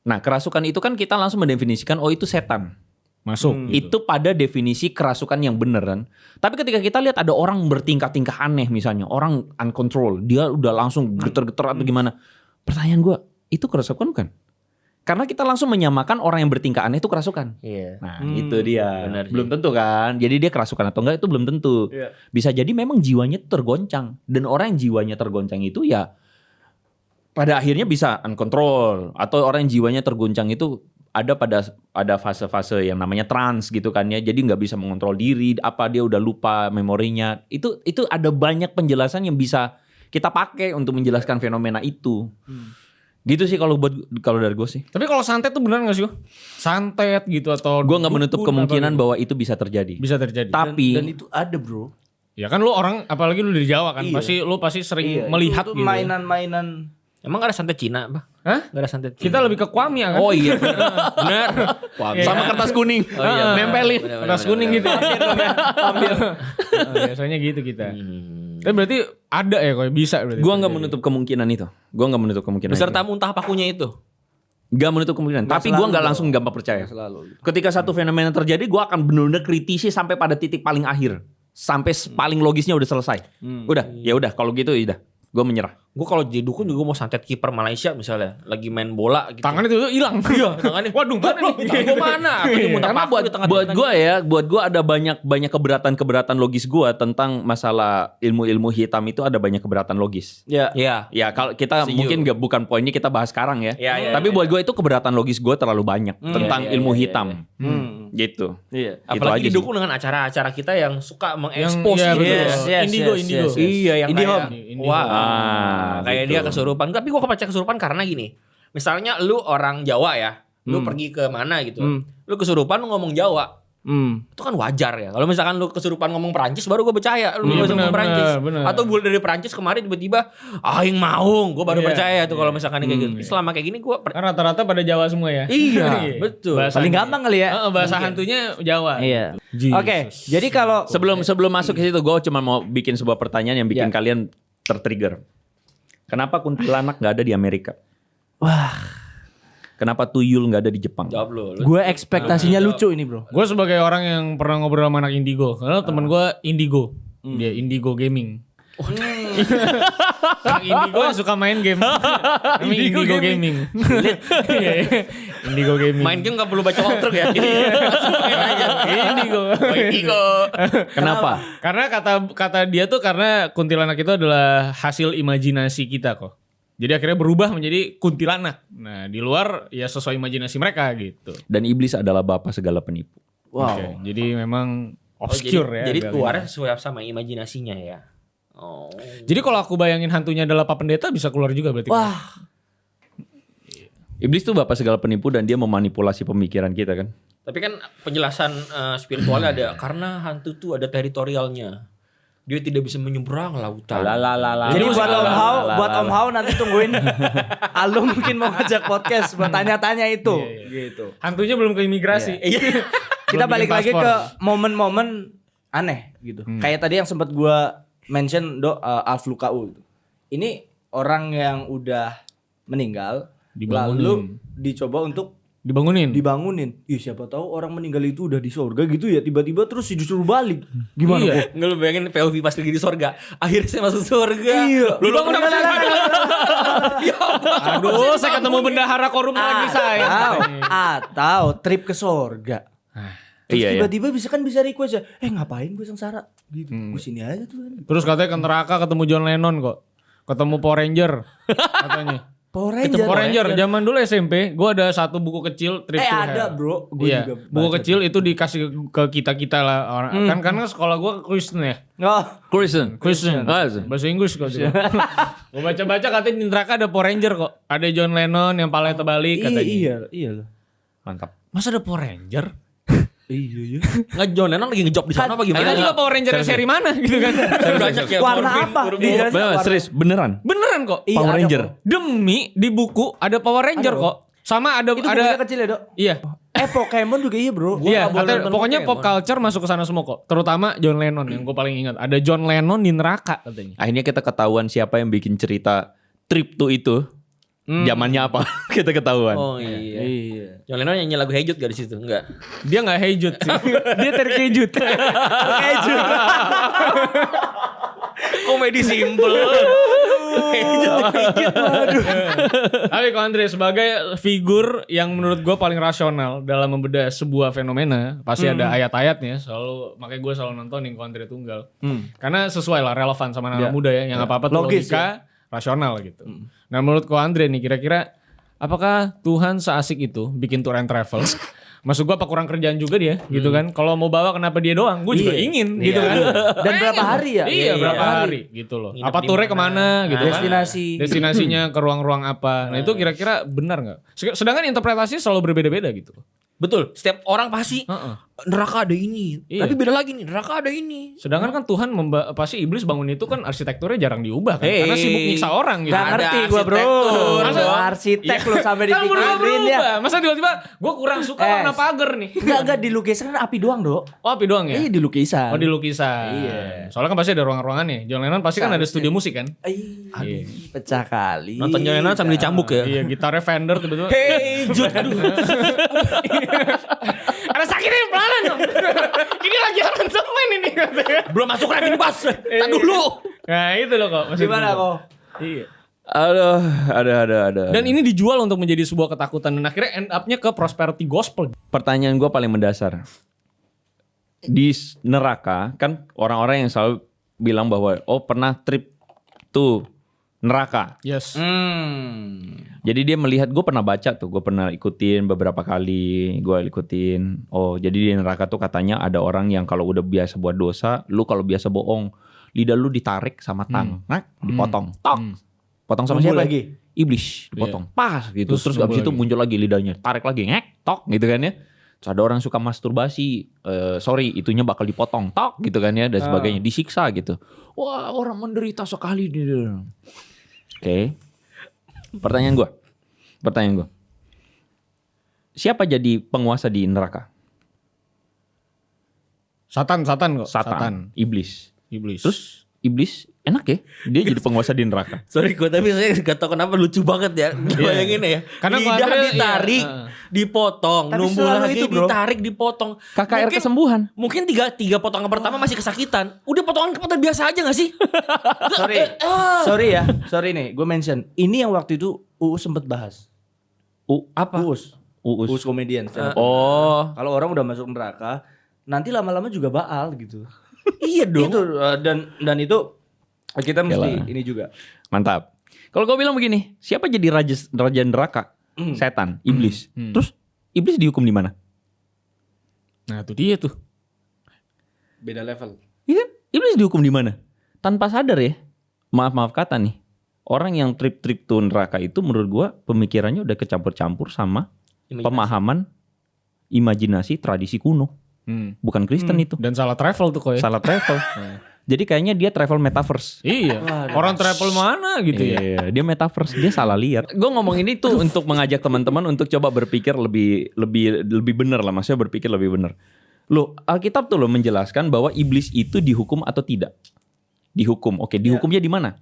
Nah, kerasukan itu kan kita langsung mendefinisikan oh itu setan. Masuk. Hmm. gitu. Itu pada definisi kerasukan yang beneran. Tapi ketika kita lihat ada orang bertingkah-tingkah aneh misalnya, orang uncontrol, dia udah langsung geter-geter atau gimana. Pertanyaan gua, itu kerasukan bukan? Karena kita langsung menyamakan orang yang bertingkah aneh itu kerasukan. Iya. Nah, Hmm, itu dia. benar sih. belum tentu kan. Jadi dia kerasukan atau enggak itu belum tentu. Iya. Bisa jadi memang jiwanya tergoncang dan orang yang jiwanya tergoncang itu ya pada akhirnya bisa uncontrol atau orang yang jiwanya tergoncang itu ada pada ada fase-fase yang namanya trans gitu kan ya. Jadi nggak bisa mengontrol diri, apa dia udah lupa memorinya. Itu itu ada banyak penjelasan yang bisa kita pakai untuk menjelaskan fenomena itu. Gitu sih kalau buat kalau dari gue sih. Tapi kalau santet tuh benar gak sih? Santet gitu atau Gue nggak menutup kemungkinan gitu. bahwa itu bisa terjadi. bisa terjadi. Tapi Dan itu ada bro. ya kan lu orang apalagi lu dari Jawa kan, Iya. pasti lu pasti sering Iya, melihat itu, gitu. itu mainan-mainan. Emang gak ada santet Cina apa? Hah? Gak ada santet Cina. Kita lebih ke Kwamia kan? Oh iya. benar. Wah, Iya. Sama kertas kuning. Oh iya, Nempelin. benar, benar, Kertas benar, kuning benar. gitu. Ambil. Oh, biasanya gitu kita. Hmm. Tapi berarti ada ya kok bisa berarti. Gua nggak menutup kemungkinan itu. Gua nggak menutup kemungkinan. Beserta itu. muntah pakunya itu. Nggak menutup kemungkinan. Nggak Tapi nggak dong. langsung gampang percaya. Selalu. Ketika satu fenomena terjadi, gua akan benar-benar kritisi sampai pada titik paling akhir, sampai s- paling logisnya udah selesai. Udah, ya udah. Kalau gitu, ya udah. Gue menyerah. Gue kalau jadi dukun juga mau santet kiper Malaysia misalnya. Lagi main bola gitu. Tangannya tuh hilang. Iya, tangannya. Waduh, mana nih? Gue mana? Muntah Karena buat di tengah buat gua ya, buat gua ada banyak banyak keberatan-keberatan logis gua tentang masalah ilmu-ilmu hitam itu ada banyak keberatan logis. Ya. Iya. Ya kalau kita Setuju. mungkin nggak bukan poinnya kita bahas sekarang ya. Iya, iya, Tapi iya. buat gue itu keberatan logis gue terlalu banyak tentang iya, ilmu iya, hitam. Hmm. Gitu. Iya. Itu aja Apalagi didukung dengan acara-acara kita yang suka Yang mengekspos iya, gitu. Yes, yes, indigo, yes, indigo. yes, yes. Iya yang. Indie wah, home. Ah, kayak gitu. dia kesurupan. Tapi gua kepercaya kesurupan karena gini. Misalnya lu orang Jawa ya, lu Hmm. pergi ke mana gitu. Hmm. Lu kesurupan lu ngomong Jawa. Hmm. Itu kan wajar ya. Kalau misalkan lu kesurupan ngomong Perancis baru gue percaya lu Iya, bisa ngomong Perancis. Atau gue dari Perancis kemarin tiba-tiba aing maung, gue baru Iya, percaya tuh kalau iya. misalkan kayak gitu. Selama kayak gini gue rata-rata pada Jawa semua ya. Iya, betul. Bahasanya. Paling gampang kali ya. Heeh, bahasa hantunya Jawa. Iya. Oke, jadi kalau Sebelum sebelum masuk ke situ gue cuma mau bikin sebuah pertanyaan yang bikin Ya. kalian tertrigger. Kenapa kuntilanak nggak ada di Amerika? wah, Kenapa tuyul nggak ada di Jepang? Jawab lu. lu. Gue ekspektasinya lucu ini bro. Gue sebagai orang yang pernah ngobrol sama anak Indigo, karena temen gue Indigo, dia Indigo Gaming. Anak Indigo yang suka main game, namanya Indigo, Gaming. Iya, iya. Indigo Gaming. Main game gak perlu baca walkthrough ya. Langsung main aja. Indigo. Oh, Indigo. Kenapa? Karena kata kata dia tuh karena kuntilanak itu adalah hasil imajinasi kita kok. Jadi akhirnya berubah menjadi kuntilanak. Nah di luar ya sesuai imajinasi mereka gitu. Dan iblis adalah bapak segala penipu. Wow. Oke, jadi memang Oh, obscure jadi, ya. Jadi keluarnya sesuai sama imajinasinya ya. Oh. Jadi kalau aku bayangin hantunya adalah Pak Pendeta bisa keluar juga berarti. Wah. Iblis tuh bapak segala penipu dan dia memanipulasi pemikiran kita kan. Tapi kan penjelasan eh, spiritualnya ada karena hantu tuh ada teritorialnya. Dia tidak bisa menyeberang lautan. Jadi buat Om Hao, buat Om Hao nanti tungguin Aldo mungkin mau ngajak podcast buat tanya-tanya itu. Gitu. Hantunya belum ke imigrasi. Iya. Kita balik lagi ke momen-momen aneh gitu. Kayak tadi yang sempat gua mention do uh, Alf Lukau. Ini orang yang udah meninggal Dibangunin. lalu dicoba untuk Dibangunin. dibangunin. Ih siapa tahu orang meninggal itu udah di surga gitu ya tiba-tiba terus disuruh balik. Gimana Iya. kok? Nggak lu bayangin POV pas lagi di surga. Akhirnya saya masuk surga. Iya. Lu bangun apa sih? Aduh, saya ketemu bendahara korum lagi saya. Atau, atau trip ke surga. Terus Iya, iya. tiba-tiba bisa kan bisa request ya, eh ngapain gue sengsara? Gitu, Hmm. gue sini aja tuh. Terus katanya ke neraka ketemu John Lennon kok. Ketemu Power Ranger katanya. Power Ketemu Ranger. Power Ranger zaman dulu SMP, gua ada satu buku kecil Trip Eh to ada Hell. bro, gue Iya, juga buku kecil itu dikasih ke kita-kita lah orang. Hmm. Kan karena sekolah gua Kristen ya. Oh, Kristen. Kristen. Ah, Bahasa Inggris kok. Gua baca-baca katanya di neraka ada Power Ranger kok. Ada John Lennon yang palanya terbalik iya, katanya. iya, iya loh. Mantap. Masa ada Power Ranger? Iya, iya. Nggak John Lennon lagi ngejob di sana apa Kita gimana? juga Power Ranger yang seri mana gitu kan. Banyak ya. Warna apa? Corbin. Iya. Bener, serius, beneran. Beneran kok. Iya, Power Ranger. Demi di buku ada Power Ranger Ada, kok. Sama ada Itu ada kecil ya dok? Iya. Eh Pokemon juga iya bro. Iya, nonton pokoknya pop Pokemon. culture masuk ke sana semua kok. Terutama John Lennon yang gue paling ingat. Ada John Lennon di neraka katanya. Akhirnya kita ketahuan siapa yang bikin cerita trip to itu. Zamannya apa? kita ketahuan. Oh iya. Iya. John Lennon nyanyi lagu Hey Jude gak di situ? Enggak. Dia nggak hejut sih. Dia terkejut. Terkejut. Komedi simple. Tapi kalau Andre sebagai figur yang menurut gue paling rasional dalam membedah sebuah fenomena, pasti ada ayat-ayatnya. Selalu makanya gue selalu nontonin kalau Andre tunggal. Hmm. Karena sesuai lah relevan sama anak Ya. muda ya, yang apa-apa tuh Logis logika, rasional gitu. Nah menurut ko Andre nih kira-kira apakah Tuhan seasik itu bikin tour and travel? Masuk gua apa kurang kerjaan juga dia gitu kan. Kalau mau bawa kenapa dia doang? Gue juga Iya. ingin gitu Iya. kan. Dan berapa hari ya? Iya, Iya, berapa iya. hari gitu loh. Nginep apa di turnya mana? ke mana gitu kan. Destinasi. Destinasinya ke ruang-ruang apa. Nah itu kira-kira benar nggak? Se- Sedangkan interpretasi selalu berbeda-beda gitu. Betul. Setiap orang pasti Heeh. Neraka ada ini. Iya. Tapi beda lagi nih, neraka ada ini. Sedangkan kan Tuhan memba- pasti iblis bangun itu kan arsitekturnya jarang diubah kan. Hey. Karena sibuk nyiksa orang gitu. Gak Ada ngerti gue bro. arsitektur. Masa- Masa arsitek lo sampai Kan dipikirin ya. berubah. Masa tiba-tiba gue kurang suka Eh. warna pagar nih. Enggak enggak di lukisan kan api doang dok. Oh api doang ya? Iya di lukisan. Oh di lukisan. Iya. Soalnya kan pasti ada ruang-ruangannya. John Lennon pasti kan ada studio musik kan? Iya. pecah kali. Nonton John Lennon sambil dicambuk ya. Iya gitarnya Fender tiba-tiba. Hey Jude. Ada sakitnya pelan dong. ini lagi aransemen ini. Belum masuk lagi nih, Bas. Tadi dulu. Nah itu loh kok. Gimana kok? Iya. Aduh, ada ada ada. Dan ini dijual untuk menjadi sebuah ketakutan dan akhirnya end up-nya ke prosperity gospel. pertanyaan gue paling mendasar. Di neraka kan orang-orang yang selalu bilang bahwa oh pernah trip tuh neraka. Yes. Hmm. Jadi dia melihat gue pernah baca tuh, gue pernah ikutin beberapa kali, gue ikutin. Oh jadi di neraka tuh katanya ada orang yang kalau udah biasa buat dosa, lu kalau biasa bohong, lidah lu ditarik sama tang, nah, dipotong, tok, potong sama siapa? lagi. Iblis, dipotong, pas gitu. Terus Terus, abis itu lagi. muncul lagi lidahnya, tarik lagi, ngek, tok, gitu kan ya. Terus ada orang suka masturbasi, eh, sorry, itunya bakal dipotong, tok, gitu kan ya, dan sebagainya, disiksa gitu. Wah orang menderita sekali dia. Oke, pertanyaan gue, pertanyaan gue, siapa jadi penguasa di neraka? Satan, Satan kok. Satan, iblis. Iblis. Terus iblis enak ya. Dia jadi penguasa di neraka. Sorry gue tapi saya gak tau kenapa lucu banget ya. Bayangin ya. Karena lidah Andre, iya, ditarik, heeh. dipotong, Tapi numbuh lagi, itu, bro. ditarik, dipotong. KKR Mungkin- kesembuhan. Mungkin tiga tiga potongan pertama masih kesakitan. Udah potongan keempat biasa aja gak sih? Sorry. Sorry ya. Sorry nih, gue mention. Ini yang waktu itu UU sempet bahas. U Apa? Uus. Uus. Uus komedian. up. Oh. Kalau orang udah masuk neraka, nanti lama-lama juga baal gitu. iya dong. Itu uh, dan dan itu kita mesti Yalah. ini juga. Mantap. Kalau gue bilang begini, siapa jadi raja raja neraka? Hmm. Setan, iblis. Hmm. Terus iblis dihukum di mana? Nah itu dia tuh. Beda level. Iya, iblis dihukum di mana? Tanpa sadar ya. Maaf maaf kata nih. Orang yang trip-trip tuh neraka itu menurut gua pemikirannya udah kecampur-campur sama pemahaman imajinasi tradisi kuno. Hmm. Bukan Kristen itu. Dan salah travel tuh kok ya. Salah travel. Jadi kayaknya dia travel metaverse. Iya. Orang travel mana gitu ya. Iya, dia metaverse, dia salah lihat. Gue ngomong ini tuh untuk mengajak teman-teman untuk coba berpikir lebih lebih lebih benar lah, maksudnya berpikir lebih benar. Loh, Alkitab tuh loh menjelaskan bahwa iblis itu dihukum atau tidak. Dihukum. Oke, dihukumnya di mana?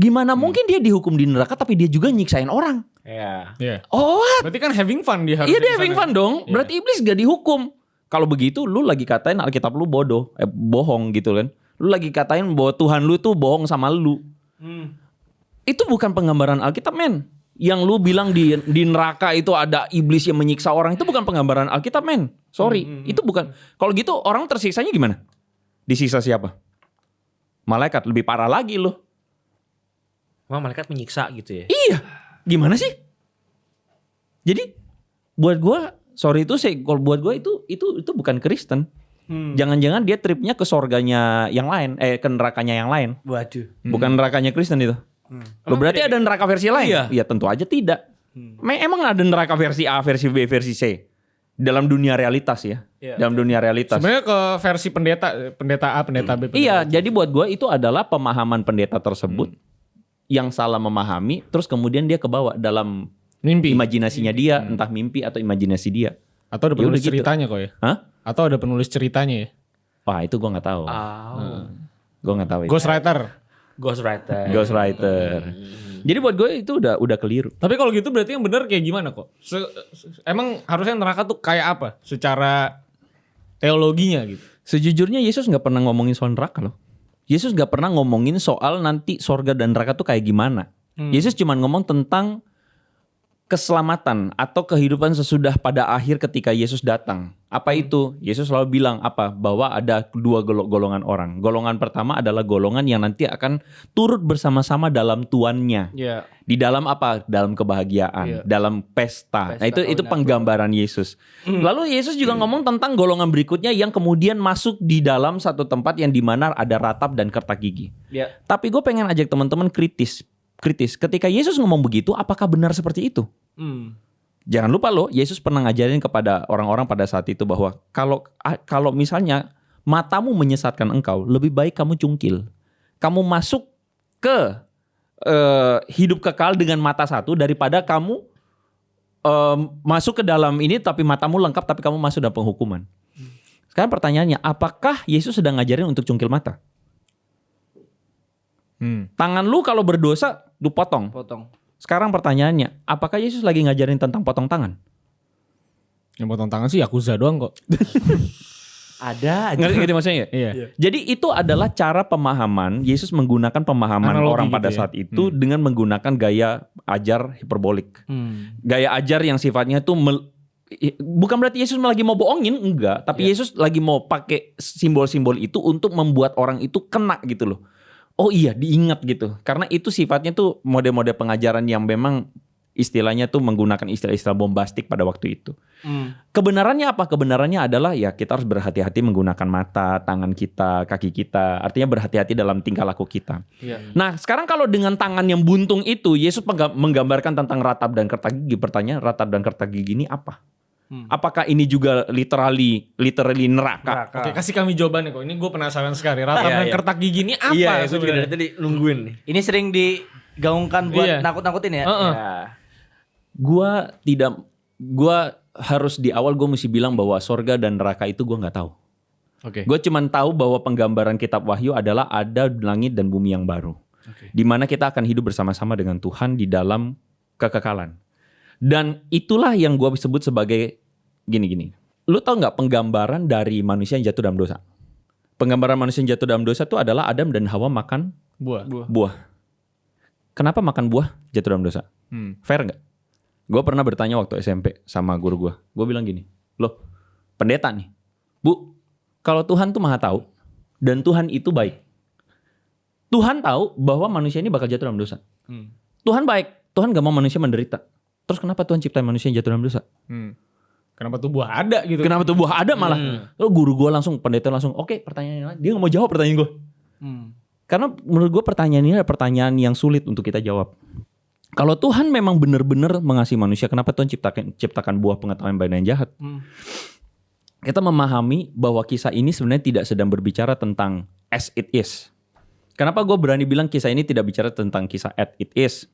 Gimana mungkin dia dihukum di neraka tapi dia juga nyiksain orang? Ya. Iya. Oh, Berarti kan having fun dia harus. iya dia having fun dong. Iya. Berarti iblis gak dihukum. Kalau begitu lu lagi katain Alkitab lu bodoh, eh, bohong gitu kan. Lu lagi katain bahwa Tuhan lu tuh bohong sama lu. Itu bukan penggambaran Alkitab men. Yang lu bilang di di neraka itu ada iblis yang menyiksa orang itu bukan penggambaran Alkitab men. Sorry, itu bukan. Kalau gitu orang tersiksanya gimana? Disiksa siapa? Malaikat lebih parah lagi loh. Wah malaikat menyiksa gitu ya. Iya, gimana sih? Jadi buat gua sorry itu sih kalau buat gua itu itu itu bukan Kristen. Jangan-jangan dia tripnya ke sorganya yang lain, eh ke nerakanya yang lain. Waduh. Bukan nerakanya Kristen itu. Loh, berarti ada neraka versi lain? Iya. Ya tentu aja tidak. Me- Emang ada neraka versi A, versi B, versi C? Dalam dunia realitas ya. Iya. Dalam dunia realitas. Sebenarnya ke versi pendeta, pendeta A, pendeta B. pendeta Iya, C. jadi buat gua itu adalah pemahaman pendeta tersebut yang salah memahami, terus kemudian dia kebawa dalam Mimpi. imajinasinya dia, entah mimpi atau imajinasi dia. Atau ada Ya penulis gitu. ceritanya kok ya. Hah? Atau ada penulis ceritanya ya. Wah itu gua nggak tahu. Oh. Gue nggak tahu. itu. Ghostwriter. Ghostwriter. Ghostwriter. Jadi buat gue itu udah udah keliru. Tapi kalau gitu berarti yang benar kayak gimana kok? Se- se- emang harusnya neraka tuh kayak apa? Secara teologinya gitu. Sejujurnya Yesus nggak pernah ngomongin soal neraka loh. Yesus nggak pernah ngomongin soal nanti sorga dan neraka tuh kayak gimana. Yesus cuma ngomong tentang keselamatan atau kehidupan sesudah pada akhir ketika Yesus datang. Apa itu? Yesus selalu bilang apa? Bahwa ada dua golo- golongan orang. Golongan pertama adalah golongan yang nanti akan turut bersama-sama dalam tuannya. Iya. Di dalam apa? Dalam kebahagiaan, Iya. dalam pesta. Pesta nah itu itu penggambaran Yesus. Lalu Yesus juga ngomong tentang golongan berikutnya yang kemudian masuk di dalam satu tempat yang di mana ada ratap dan kertak gigi. Iya. Tapi gue pengen ajak teman-teman kritis, kritis. Ketika Yesus ngomong begitu, apakah benar seperti itu? Hmm. Jangan lupa loh, Yesus pernah ngajarin kepada orang-orang pada saat itu bahwa kalau a- kalau misalnya matamu menyesatkan engkau, lebih baik kamu cungkil. Kamu masuk ke eh, hidup kekal dengan mata satu daripada kamu eh, masuk ke dalam ini tapi matamu lengkap tapi kamu masuk dalam penghukuman. Sekarang pertanyaannya, apakah Yesus sedang ngajarin untuk cungkil mata? Hmm. Tangan lu kalau berdosa, lu potong. Potong. Sekarang pertanyaannya, apakah Yesus lagi ngajarin tentang potong tangan? Yang potong tangan sih Yakuza doang kok. Ada aja. Ngerti ngerti maksudnya ya? Iya. Jadi itu adalah cara pemahaman Yesus menggunakan pemahaman Analogi orang gitu pada ya. saat itu dengan menggunakan gaya ajar hiperbolik. Hmm. Gaya ajar yang sifatnya tuh mel- i- bukan berarti Yesus lagi mau bohongin, enggak, tapi Yesus lagi mau pakai simbol-simbol itu untuk membuat orang itu kena gitu loh. Oh iya, diingat gitu. Karena itu sifatnya tuh mode-mode pengajaran yang memang istilahnya tuh menggunakan istilah-istilah bombastik pada waktu itu. Hmm. Kebenarannya apa? Kebenarannya adalah ya kita harus berhati-hati menggunakan mata, tangan kita, kaki kita. Artinya berhati-hati dalam tingkah laku kita. Iya. Nah sekarang kalau dengan tangan yang buntung itu, Yesus menggambarkan tentang ratap dan kertak gigi. Pertanyaan ratap dan kertak gigi ini apa? Hmm. Apakah ini juga literally, literally neraka? Neraka. Oke, kasih kami jawabannya kok. Ini gue penasaran sekali. Ratap Iya, iya. kertak gigi ini apa Iya, itu sebenarnya? dari tadi nungguin nih. Ini sering digaungkan buat Iya. nakut-nakutin ya. Heeh. Ya. Gua tidak, gua harus di awal gue mesti bilang bahwa sorga dan neraka itu gua nggak tahu. Oke. Gue cuman tahu bahwa penggambaran kitab Wahyu adalah ada langit dan bumi yang baru. Di mana kita akan hidup bersama-sama dengan Tuhan di dalam kekekalan. Dan itulah yang gue sebut sebagai gini-gini. Lu tau nggak penggambaran dari manusia yang jatuh dalam dosa? Penggambaran manusia yang jatuh dalam dosa itu adalah Adam dan Hawa makan Buah. buah. Kenapa makan buah jatuh dalam dosa? Hmm. Fair nggak? Gue pernah bertanya waktu SMP sama guru gue. Gue bilang gini, loh pendeta nih, bu, kalau Tuhan tuh maha tahu dan Tuhan itu baik. Tuhan tahu bahwa manusia ini bakal jatuh dalam dosa. Hmm. Tuhan baik, Tuhan gak mau manusia menderita. Terus kenapa Tuhan ciptain manusia yang jatuh dalam dosa? Hmm. Kenapa tuh buah ada gitu? Kenapa tuh buah ada malah? Oh, guru gue langsung, pendeta langsung, oke pertanyaannya, dia gak mau jawab pertanyaan gue. Hmm. Karena menurut gue pertanyaan ini adalah pertanyaan yang sulit untuk kita jawab. Kalau Tuhan memang benar-benar mengasihi manusia, kenapa Tuhan ciptakan ciptakan buah pengetahuan baik dan jahat? Hmm. Kita memahami bahwa kisah ini sebenarnya tidak sedang berbicara tentang as it is. Kenapa gue berani bilang kisah ini tidak bicara tentang kisah as it is?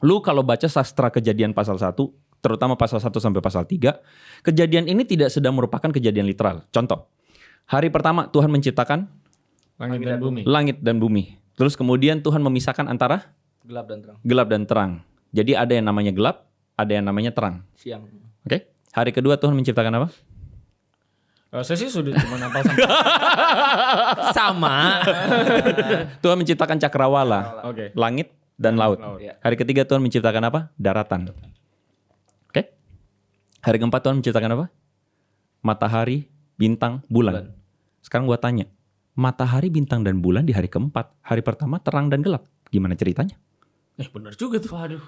Lu kalau baca sastra kejadian pasal 1, terutama pasal 1 sampai pasal 3, kejadian ini tidak sedang merupakan kejadian literal. Contoh, hari pertama Tuhan menciptakan Langit dan bumi. langit dan bumi. Terus kemudian Tuhan memisahkan antara Gelap dan terang. gelap dan terang. Jadi ada yang namanya gelap, ada yang namanya terang. Siang. Oke? Hari kedua Tuhan menciptakan apa? Eh, saya sih sudah cuma nafal sama. Sama. Tuhan menciptakan cakrawala, Oke. langit dan laut. Laut. Iya. Hari ketiga Tuhan menciptakan apa? Daratan. Hari keempat Tuhan menciptakan apa? Matahari, bintang, bulan. Sekarang gua tanya, matahari, bintang dan bulan di hari keempat, hari pertama terang dan gelap. Gimana ceritanya? Eh benar juga tuh. Waduh.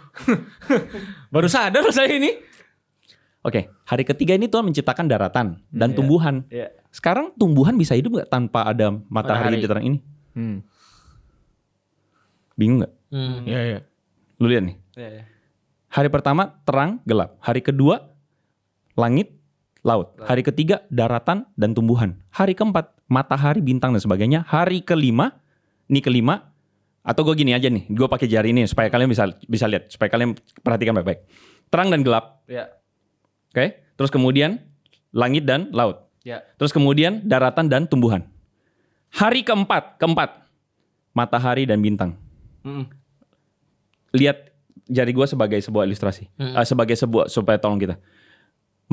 Baru sadar saya ini. Oke, hari ketiga ini Tuhan menciptakan daratan dan Iya. tumbuhan. Iya. Sekarang tumbuhan bisa hidup nggak tanpa ada matahari, Matahari. di terang ini? Hmm. Bingung nggak? Hmm. Iya iya. Lu lihat nih. Iya, iya. Hari pertama terang, gelap. Hari kedua langit, laut. Hari ketiga daratan dan tumbuhan. Hari keempat matahari, bintang dan sebagainya. Hari kelima, ini kelima atau gue gini aja nih, gue pakai jari ini supaya kalian bisa bisa lihat, supaya kalian perhatikan baik-baik. Terang dan gelap, Iya. oke? Terus kemudian langit dan laut. Iya. Terus kemudian daratan dan tumbuhan. Hari keempat, keempat matahari dan bintang. Mm-mm. lihat jari gue sebagai sebuah ilustrasi, Eh, sebagai sebuah supaya tolong kita.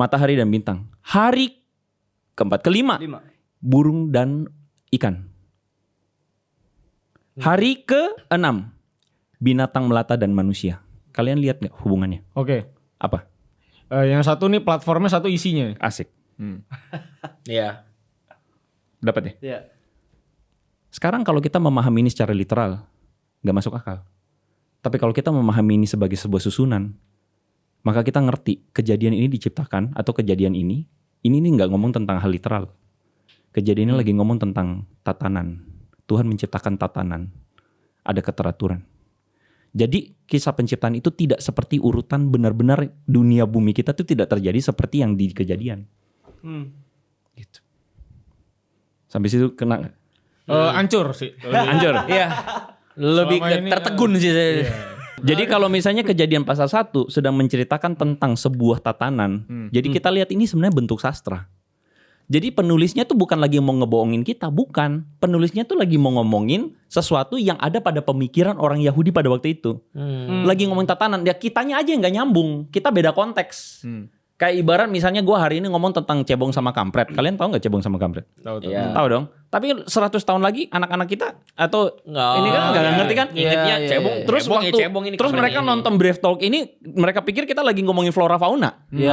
Matahari dan bintang. Hari keempat, kelima Lima. burung dan ikan. Hari ke enam binatang melata dan manusia. Kalian lihat nggak hubungannya? Oke. Apa? Eh, yang satu nih platformnya satu isinya. Asik. Hmm. Iya. Dapat ya? Iya. Sekarang kalau kita memahami ini secara literal, nggak masuk akal. Tapi kalau kita memahami ini sebagai sebuah susunan, maka kita ngerti kejadian ini diciptakan atau kejadian ini, ini nih nggak ngomong tentang hal literal. Kejadian ini lagi ngomong tentang tatanan. Tuhan menciptakan tatanan. Ada keteraturan. Jadi kisah penciptaan itu tidak seperti urutan benar-benar dunia bumi kita itu tidak terjadi seperti yang di kejadian. Hmm. Gitu. Sampai situ kena nggak? Eh, hancur sih. Anjur. Iya. Lebih Selama ke ini, tertegun sih saya. Jadi kalau misalnya kejadian pasal 1 sedang menceritakan tentang sebuah tatanan, jadi kita lihat ini sebenarnya bentuk sastra. Jadi penulisnya tuh bukan lagi mau ngebohongin kita, bukan. Penulisnya tuh lagi mau ngomongin sesuatu yang ada pada pemikiran orang Yahudi pada waktu itu. Hmm. Lagi ngomongin tatanan, ya kitanya aja yang nggak nyambung. Kita beda konteks. Hmm. Kayak ibarat misalnya gua hari ini ngomong tentang cebong sama kampret. Kalian tahu nggak cebong sama kampret? Tahu tahu. Iya. Tahu dong. Tapi 100 tahun lagi anak-anak kita atau Nggak. ini kan nggak Iya, ngerti kan? iya, Ingatnya iya, cebong. iya. Terus Cebong ya, waktu cebong ini terus mereka ini. nonton Brave Talk ini mereka pikir kita lagi ngomongin flora fauna. Iya. Iya,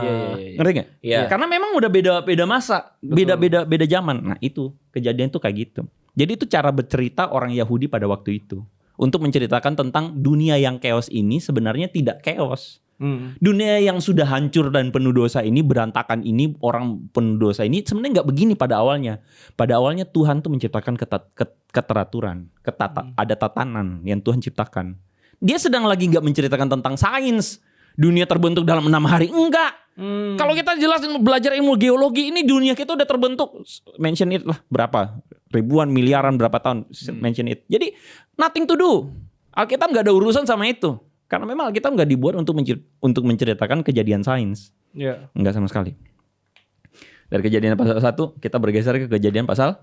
iya, iya. Ngerti nggak? Iya. Karena memang udah beda beda masa, beda beda beda zaman. Nah itu kejadian tuh kayak gitu. Jadi itu cara bercerita orang Yahudi pada waktu itu untuk menceritakan tentang dunia yang chaos ini sebenarnya tidak chaos. Hmm. Dunia yang sudah hancur dan penuh dosa ini berantakan ini orang penuh dosa ini sebenarnya nggak begini pada awalnya. Pada awalnya Tuhan tuh menciptakan ketat, ket- keteraturan, ketata, ada tatanan yang Tuhan ciptakan. Dia sedang lagi nggak menceritakan tentang sains. Dunia terbentuk dalam enam hari enggak. Hmm. Kalau kita jelasin belajar ilmu geologi ini dunia kita udah terbentuk mention it lah berapa ribuan miliaran berapa tahun mention it. Jadi nothing to do. Alkitab nggak ada urusan sama itu. Karena memang Alkitab nggak dibuat untuk mencer- untuk menceritakan kejadian sains. Iya. Enggak sama sekali. Dari kejadian pasal 1 kita bergeser ke kejadian pasal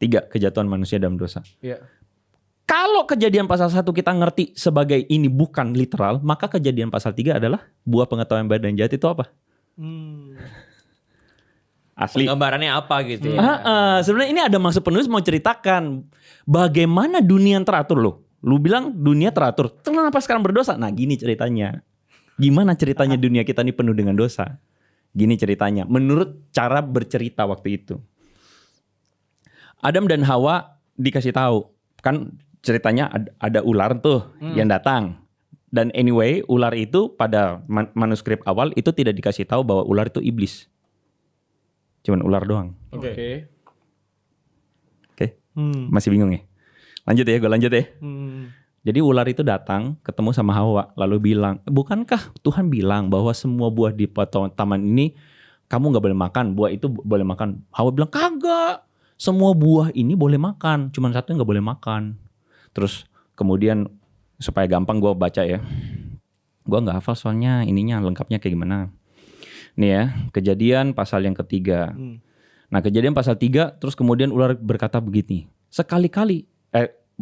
3 kejatuhan manusia dalam dosa. Iya. Kalau kejadian pasal 1 kita ngerti sebagai ini bukan literal, maka kejadian pasal 3 adalah buah pengetahuan baik dan jahat itu apa? Hmm. Asli. Gambarannya apa gitu ya. Sebenarnya ini ada maksud penulis mau ceritakan bagaimana dunia yang teratur loh. Lu bilang dunia teratur. Kenapa sekarang berdosa? Nah, gini ceritanya. Gimana ceritanya dunia kita ini penuh dengan dosa? Gini ceritanya. Menurut cara bercerita waktu itu. Adam dan Hawa dikasih tahu. Kan ceritanya ada, ada ular tuh yang datang. Dan anyway, ular itu pada man- manuskrip awal itu tidak dikasih tahu bahwa ular itu iblis. Cuman ular doang. Oke. Oke. Hmm. Masih bingung ya? Lanjut ya, gue lanjut ya. Hmm. Jadi ular itu datang ketemu sama Hawa lalu bilang, bukankah Tuhan bilang bahwa semua buah di taman ini kamu nggak boleh makan, buah itu boleh makan. Hawa bilang kagak, semua buah ini boleh makan, cuman satu yang nggak boleh makan. Terus kemudian supaya gampang gue baca ya, gue nggak hafal soalnya ininya lengkapnya kayak gimana. Nih ya, kejadian pasal yang ketiga. Hmm. Nah kejadian pasal 3 terus kemudian ular berkata begini. Sekali-kali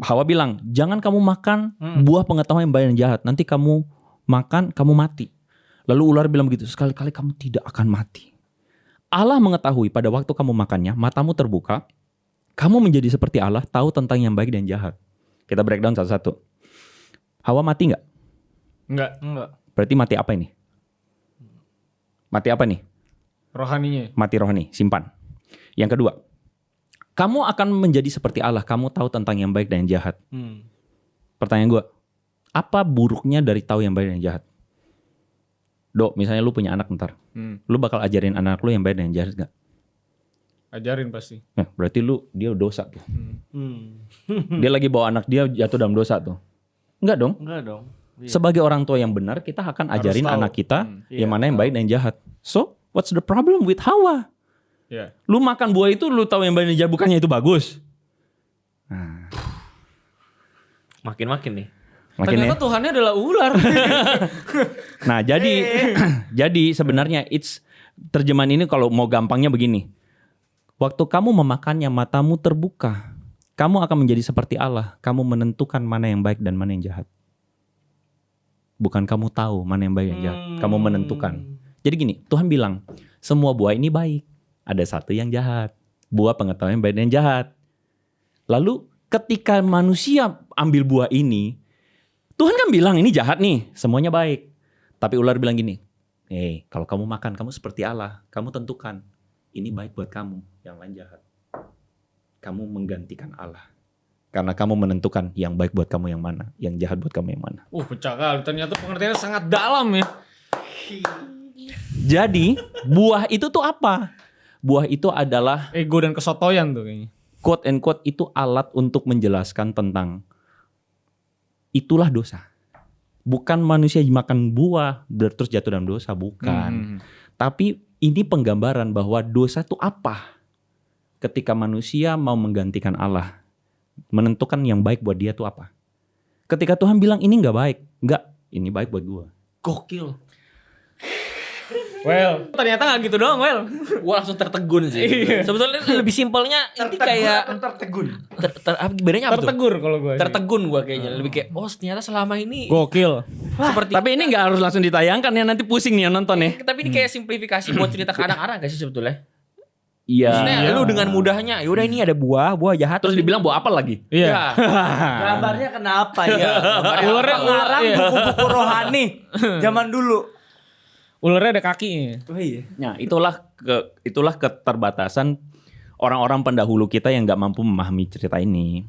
Hawa bilang jangan kamu makan buah pengetahuan yang baik dan jahat. Nanti kamu makan kamu mati. Lalu ular bilang begitu. Sekali-kali kamu tidak akan mati. Allah mengetahui pada waktu kamu makannya matamu terbuka. Kamu menjadi seperti Allah tahu tentang yang baik dan jahat. Kita breakdown satu-satu. Hawa mati nggak? Enggak. Enggak. Berarti mati apa ini? Mati apa nih? Rohaninya. mati rohani, simpan. Yang kedua, kamu akan menjadi seperti Allah. Kamu tahu tentang yang baik dan yang jahat. Hmm. Pertanyaan gue, apa buruknya dari tahu yang baik dan yang jahat? Dok, misalnya lu punya anak ntar, Hmm. lu bakal ajarin anak lu yang baik dan yang jahat gak? Ajarin pasti. Nah, berarti lu dia dosa tuh. Hmm. Dia lagi bawa anak dia jatuh dalam dosa tuh. Enggak dong. Enggak dong. Iya. Sebagai orang tua yang benar, kita akan Harus ajarin tahu. anak kita Hmm. yang Iya, mana yang baik dan yang jahat. So, what's the problem with Hawa? Iya. Lu makan buah itu, lu tahu yang baik dan yang jahat, bukannya itu bagus? Makin-makin nih. Makin ya. Ternyata Tuhannya adalah ular. Nah, jadi jadi sebenarnya it's terjemahan ini kalau mau gampangnya begini. Waktu kamu memakannya matamu terbuka. Kamu akan menjadi seperti Allah. Kamu menentukan mana yang baik dan mana yang jahat. Bukan kamu tahu mana yang baik dan jahat. Kamu menentukan. Jadi gini, Tuhan bilang, semua buah ini baik. Ada satu yang jahat. Buah pengetahuan yang baik dan jahat. Lalu ketika manusia ambil buah ini, Tuhan kan bilang ini jahat nih, semuanya baik. Tapi ular bilang gini, eh kalau kamu makan kamu seperti Allah, kamu tentukan ini baik buat kamu, yang lain jahat. Kamu menggantikan Allah. Karena kamu menentukan yang baik buat kamu yang mana, yang jahat buat kamu yang mana. uh, pecah kali. Ternyata pengertiannya sangat dalam ya. Jadi buah itu tuh apa? Buah itu adalah Ego dan kesotoyan tuh kayaknya. quote and quote itu alat untuk menjelaskan tentang itulah dosa. Bukan manusia makan buah terus jatuh dalam dosa, bukan. Hmm. Tapi ini penggambaran bahwa dosa itu apa? Ketika manusia mau menggantikan Allah, menentukan yang baik buat dia itu apa? Ketika Tuhan bilang ini nggak baik, nggak, ini baik buat gua. Gokil. Well, ternyata nggak gitu doang, well. Gue langsung tertegun sih. Iya. Sebetulnya lebih simpelnya ini kayak tertegun. ter, ter, apa, bedanya apa tuh? Tertegur kalau gue. Tertegun gue kayaknya. Lebih kayak oh ternyata selama ini Gokil. seperti Tapi ini nggak harus langsung ditayangkan ya, nanti pusing nih yang nonton ya. tapi ini kayak simplifikasi buat cerita ke anak-anak gak sih sebetulnya? Iya. Maksudnya lu dengan mudahnya, yaudah ini ada buah, buah jahat. Terus dibilang bawa apa lagi? Iya. Ya. Gambarnya kenapa ya? Ularnya- Pengarang iya. buku-buku rohani zaman dulu. Ularnya ada kakinya. Oh iya. Nah, itulah ke itulah keterbatasan orang-orang pendahulu kita yang nggak mampu memahami cerita ini.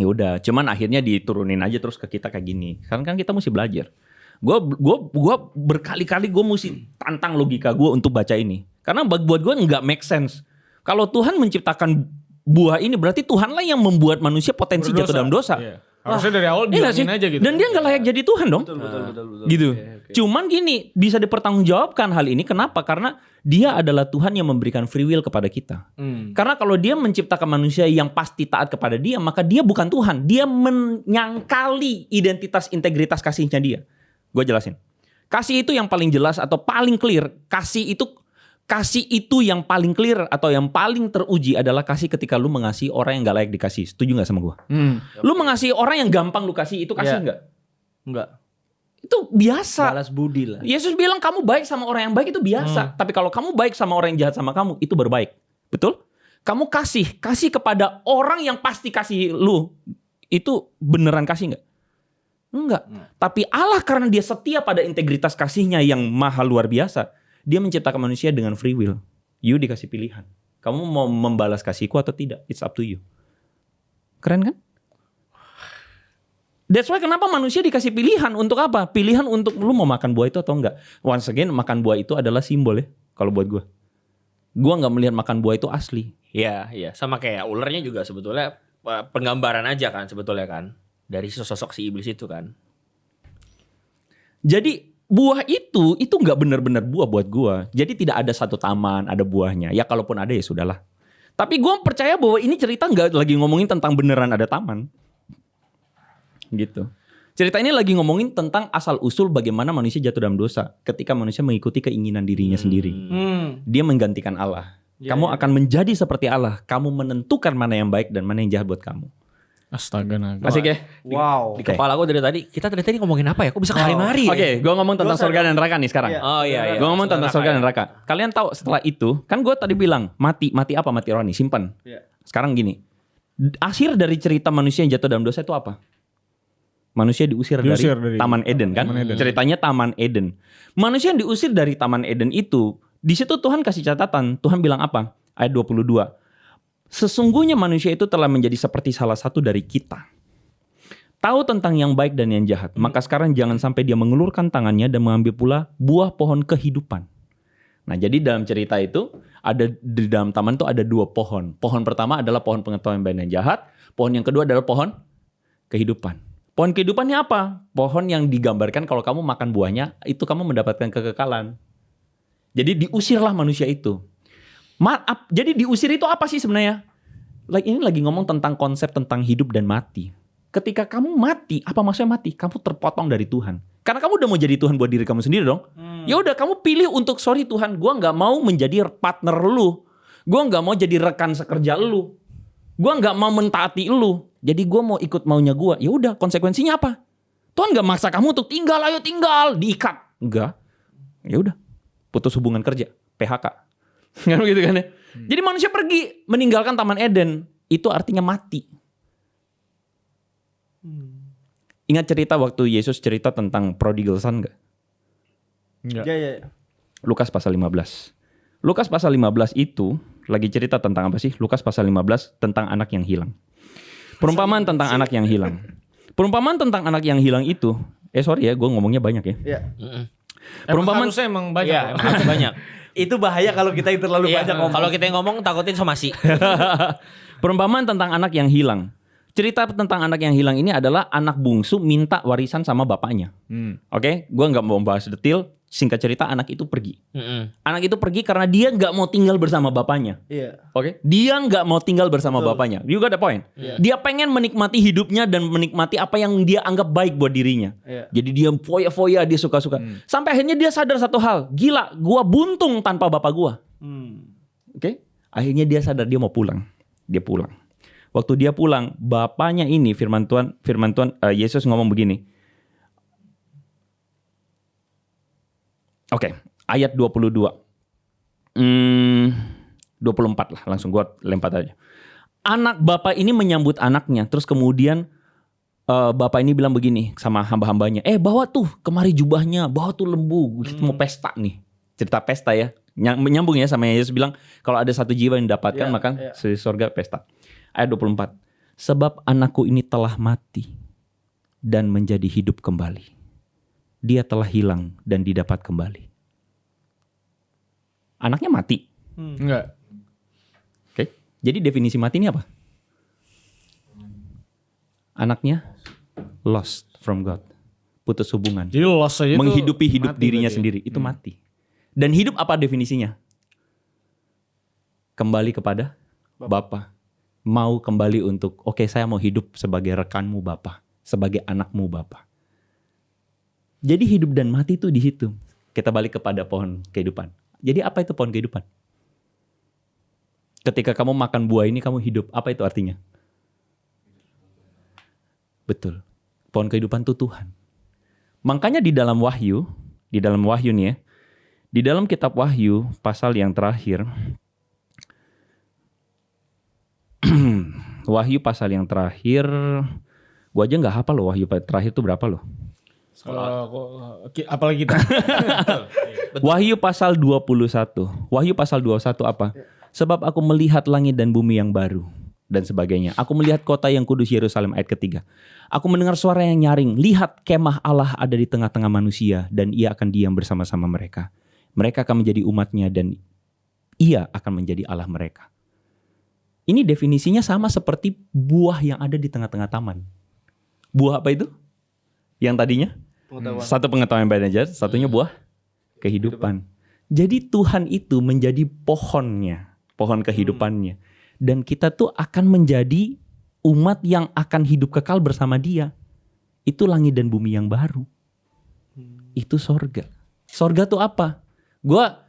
Ya udah, cuman akhirnya diturunin aja terus ke kita kayak gini. Kan kan kita mesti belajar. Gue gua gua berkali-kali gue mesti tantang logika gue untuk baca ini. Karena buat buat gue nggak make sense. Kalau Tuhan menciptakan buah ini berarti Tuhanlah yang membuat manusia potensi jatuh dalam dosa. Iya. Harusnya dari awal Iya bilangin aja gitu. Dan dia nggak layak jadi Tuhan dong. Betul betul betul betul. gitu. Oke, Cuman gini, bisa dipertanggungjawabkan hal ini kenapa? Karena dia adalah Tuhan yang memberikan free will kepada kita. Hmm. Karena kalau dia menciptakan manusia yang pasti taat kepada dia, maka dia bukan Tuhan. Dia menyangkali identitas integritas kasihnya dia. Gue jelasin. Kasih itu yang paling jelas atau paling clear. Kasih itu kasih itu yang paling clear atau yang paling teruji adalah kasih ketika lu mengasihi orang yang gak layak dikasih. Setuju gak sama gua? Hmm. Lu mengasihi orang yang gampang lu kasih itu kasih Iya. nggak? Enggak. Itu biasa. Balas budi lah. Yesus bilang kamu baik sama orang yang baik itu biasa. Tapi kalau kamu baik sama orang yang jahat sama kamu itu baru baik. Betul? Kamu kasih, kasih kepada orang yang pasti kasih lu. Itu beneran kasih nggak? Enggak. Tapi Allah karena dia setia pada integritas kasihnya yang maha luar biasa. Dia menciptakan manusia dengan free will. You dikasih pilihan. Kamu mau membalas kasihku atau tidak? It's up to you. Keren kan? That's why kenapa manusia dikasih pilihan untuk apa? Pilihan untuk lu mau makan buah itu atau enggak. Once again, makan buah itu adalah simbol ya. Kalau buat gua. Gua nggak melihat makan buah itu asli. Iya, iya. Sama kayak ularnya juga sebetulnya eh, penggambaran aja kan sebetulnya kan. Dari sosok si iblis itu kan. Jadi buah itu itu nggak benar-benar buah buat gua. Jadi tidak ada satu taman ada buahnya. Ya kalaupun ada ya sudahlah. Tapi gua percaya bahwa ini cerita nggak lagi ngomongin tentang beneran ada taman. Gitu. Cerita ini lagi ngomongin tentang asal usul bagaimana manusia jatuh dalam dosa ketika manusia mengikuti keinginan dirinya sendiri. Hmm. Dia menggantikan Allah. Ya, kamu ya. akan menjadi seperti Allah. Kamu menentukan mana yang baik dan mana yang jahat buat kamu. Astaga naga. Masih ya? Wow. Di kepala gue dari tadi, kita dari tadi ngomongin apa ya? Kok bisa kemari-mari ya? Oke, gua ngomong tentang surga dan neraka nih sekarang. Iya. Oh iya, iya. Gue ngomong tentang surga dan neraka. Kalian tahu setelah itu, kan gue tadi bilang mati, mati apa? Mati rohani, simpan. Iya. Sekarang gini, akhir dari cerita manusia yang jatuh dalam dosa itu apa? Manusia diusir, Diusir dari, dari Taman Eden kan? Taman Eden. Ceritanya Taman Eden. Manusia yang diusir dari Taman Eden itu, di situ Tuhan kasih catatan. Tuhan bilang apa? Ayat 22. Sesungguhnya manusia itu telah menjadi seperti salah satu dari kita. Tahu tentang yang baik dan yang jahat. Maka sekarang jangan sampai dia mengulurkan tangannya dan mengambil pula buah pohon kehidupan. Nah, jadi dalam cerita itu ada di dalam taman itu ada dua pohon. Pohon pertama adalah pohon pengetahuan baik dan jahat. Pohon yang kedua adalah pohon kehidupan. Pohon kehidupannya apa? Pohon yang digambarkan kalau kamu makan buahnya itu kamu mendapatkan kekekalan. Jadi diusirlah manusia itu. Maaf, jadi diusir itu apa sih sebenarnya? Like ini lagi ngomong tentang konsep tentang hidup dan mati. Ketika kamu mati, apa maksudnya mati? Kamu terpotong dari Tuhan. Karena kamu udah mau jadi Tuhan buat diri kamu sendiri dong. Ya udah kamu pilih untuk sorry Tuhan, gua nggak mau menjadi partner lu. Gua nggak mau jadi rekan sekerja lu. Gua nggak mau mentaati lu. Jadi gua mau ikut maunya gua. Ya udah, konsekuensinya apa? Tuhan nggak maksa kamu untuk tinggal, ayo tinggal, diikat. Enggak. Ya udah, putus hubungan kerja, PHK. Kan gitu kan ya. Jadi manusia pergi meninggalkan Taman Eden, itu artinya mati. Ingat cerita waktu Yesus cerita tentang prodigal son nggak? Enggak. Ya, ya. Lukas pasal 15. Lukas pasal 15 itu lagi cerita tentang apa sih? Lukas pasal 15 tentang anak yang hilang. Perumpamaan tentang anak yang hilang. Perumpamaan tentang anak yang hilang itu, eh sorry ya, gue ngomongnya banyak ya. Ya. Mm-mm. Perumpamaan harusnya emang banyak. Iya, ya. emang harus banyak. Itu bahaya kalau kita yang terlalu Iya, banyak ngomong. kalau kita yang ngomong takutin somasi. Perumpamaan tentang anak yang hilang. Cerita tentang anak yang hilang ini adalah anak bungsu minta warisan sama bapaknya. Hmm. Oke, gue nggak mau bahas detail. Singkat cerita, anak itu pergi. Mm-mm. Anak itu pergi karena dia nggak mau tinggal bersama bapaknya. Iya. Oke, dia nggak mau tinggal bersama Betul. bapaknya. You got the point. Iya. Dia pengen menikmati hidupnya dan menikmati apa yang dia anggap baik buat dirinya. Iya. Jadi dia foya-foya, dia suka-suka. Sampai akhirnya dia sadar satu hal, gila, gua buntung tanpa bapak gua. Hmm. Oke, akhirnya dia sadar dia mau pulang. Dia pulang. Waktu dia pulang, bapaknya ini firman Tuhan, firman Tuhan eh, Yesus ngomong begini. Oke, ayat 22. Hmm, 24 lah, langsung gua lempar aja. Anak bapak ini menyambut anaknya, terus kemudian eh, bapak ini bilang begini sama hamba-hambanya, eh bawa tuh kemari jubahnya, bawa tuh lembu, kita mau pesta nih. Cerita pesta ya, Nyam- nyambung ya sama Yesus bilang, kalau ada satu jiwa yang didapatkan Ya, maka di surga pesta. Ayat 24. Sebab anakku ini telah mati dan menjadi hidup kembali. Dia telah hilang dan didapat kembali. Anaknya mati. Enggak. Oke. Jadi definisi mati ini apa? Anaknya lost from God. Putus hubungan. Jadi loss aja Menghidupi hidup mati dirinya berarti ya? sendiri. Itu mati. Dan hidup apa definisinya? Kembali kepada Bapa. Mau kembali untuk, oke saya mau hidup sebagai rekanmu Bapa. Sebagai anakmu Bapa. Jadi hidup dan mati itu di situ. Kita balik kepada pohon kehidupan. Jadi apa itu pohon kehidupan? Ketika kamu makan buah ini kamu hidup. Apa itu artinya? Betul. Pohon kehidupan itu Tuhan. Makanya di dalam Wahyu, di dalam Wahyu nih ya, di dalam kitab Wahyu pasal yang terakhir, Wahyu pasal yang terakhir, gua aja nggak hafal loh Wahyu terakhir itu berapa loh? Kalau apalagi kita. Wahyu pasal 21. Wahyu pasal 21 apa? Sebab aku melihat langit dan bumi yang baru dan sebagainya. Aku melihat kota yang kudus Yerusalem ayat ketiga. Aku mendengar suara yang nyaring. Lihat kemah Allah ada di tengah-tengah manusia dan ia akan diam bersama-sama mereka. Mereka akan menjadi umatnya dan ia akan menjadi Allah mereka. Ini definisinya sama seperti buah yang ada di tengah-tengah taman. Buah apa itu? Yang tadinya? Satu pengetahuan yang baik aja, satunya buah kehidupan. Jadi Tuhan itu menjadi pohonnya, pohon kehidupannya. Dan kita tuh akan menjadi umat yang akan hidup kekal bersama dia. Itu langit dan bumi yang baru. Itu sorga. Sorga tuh apa? Gua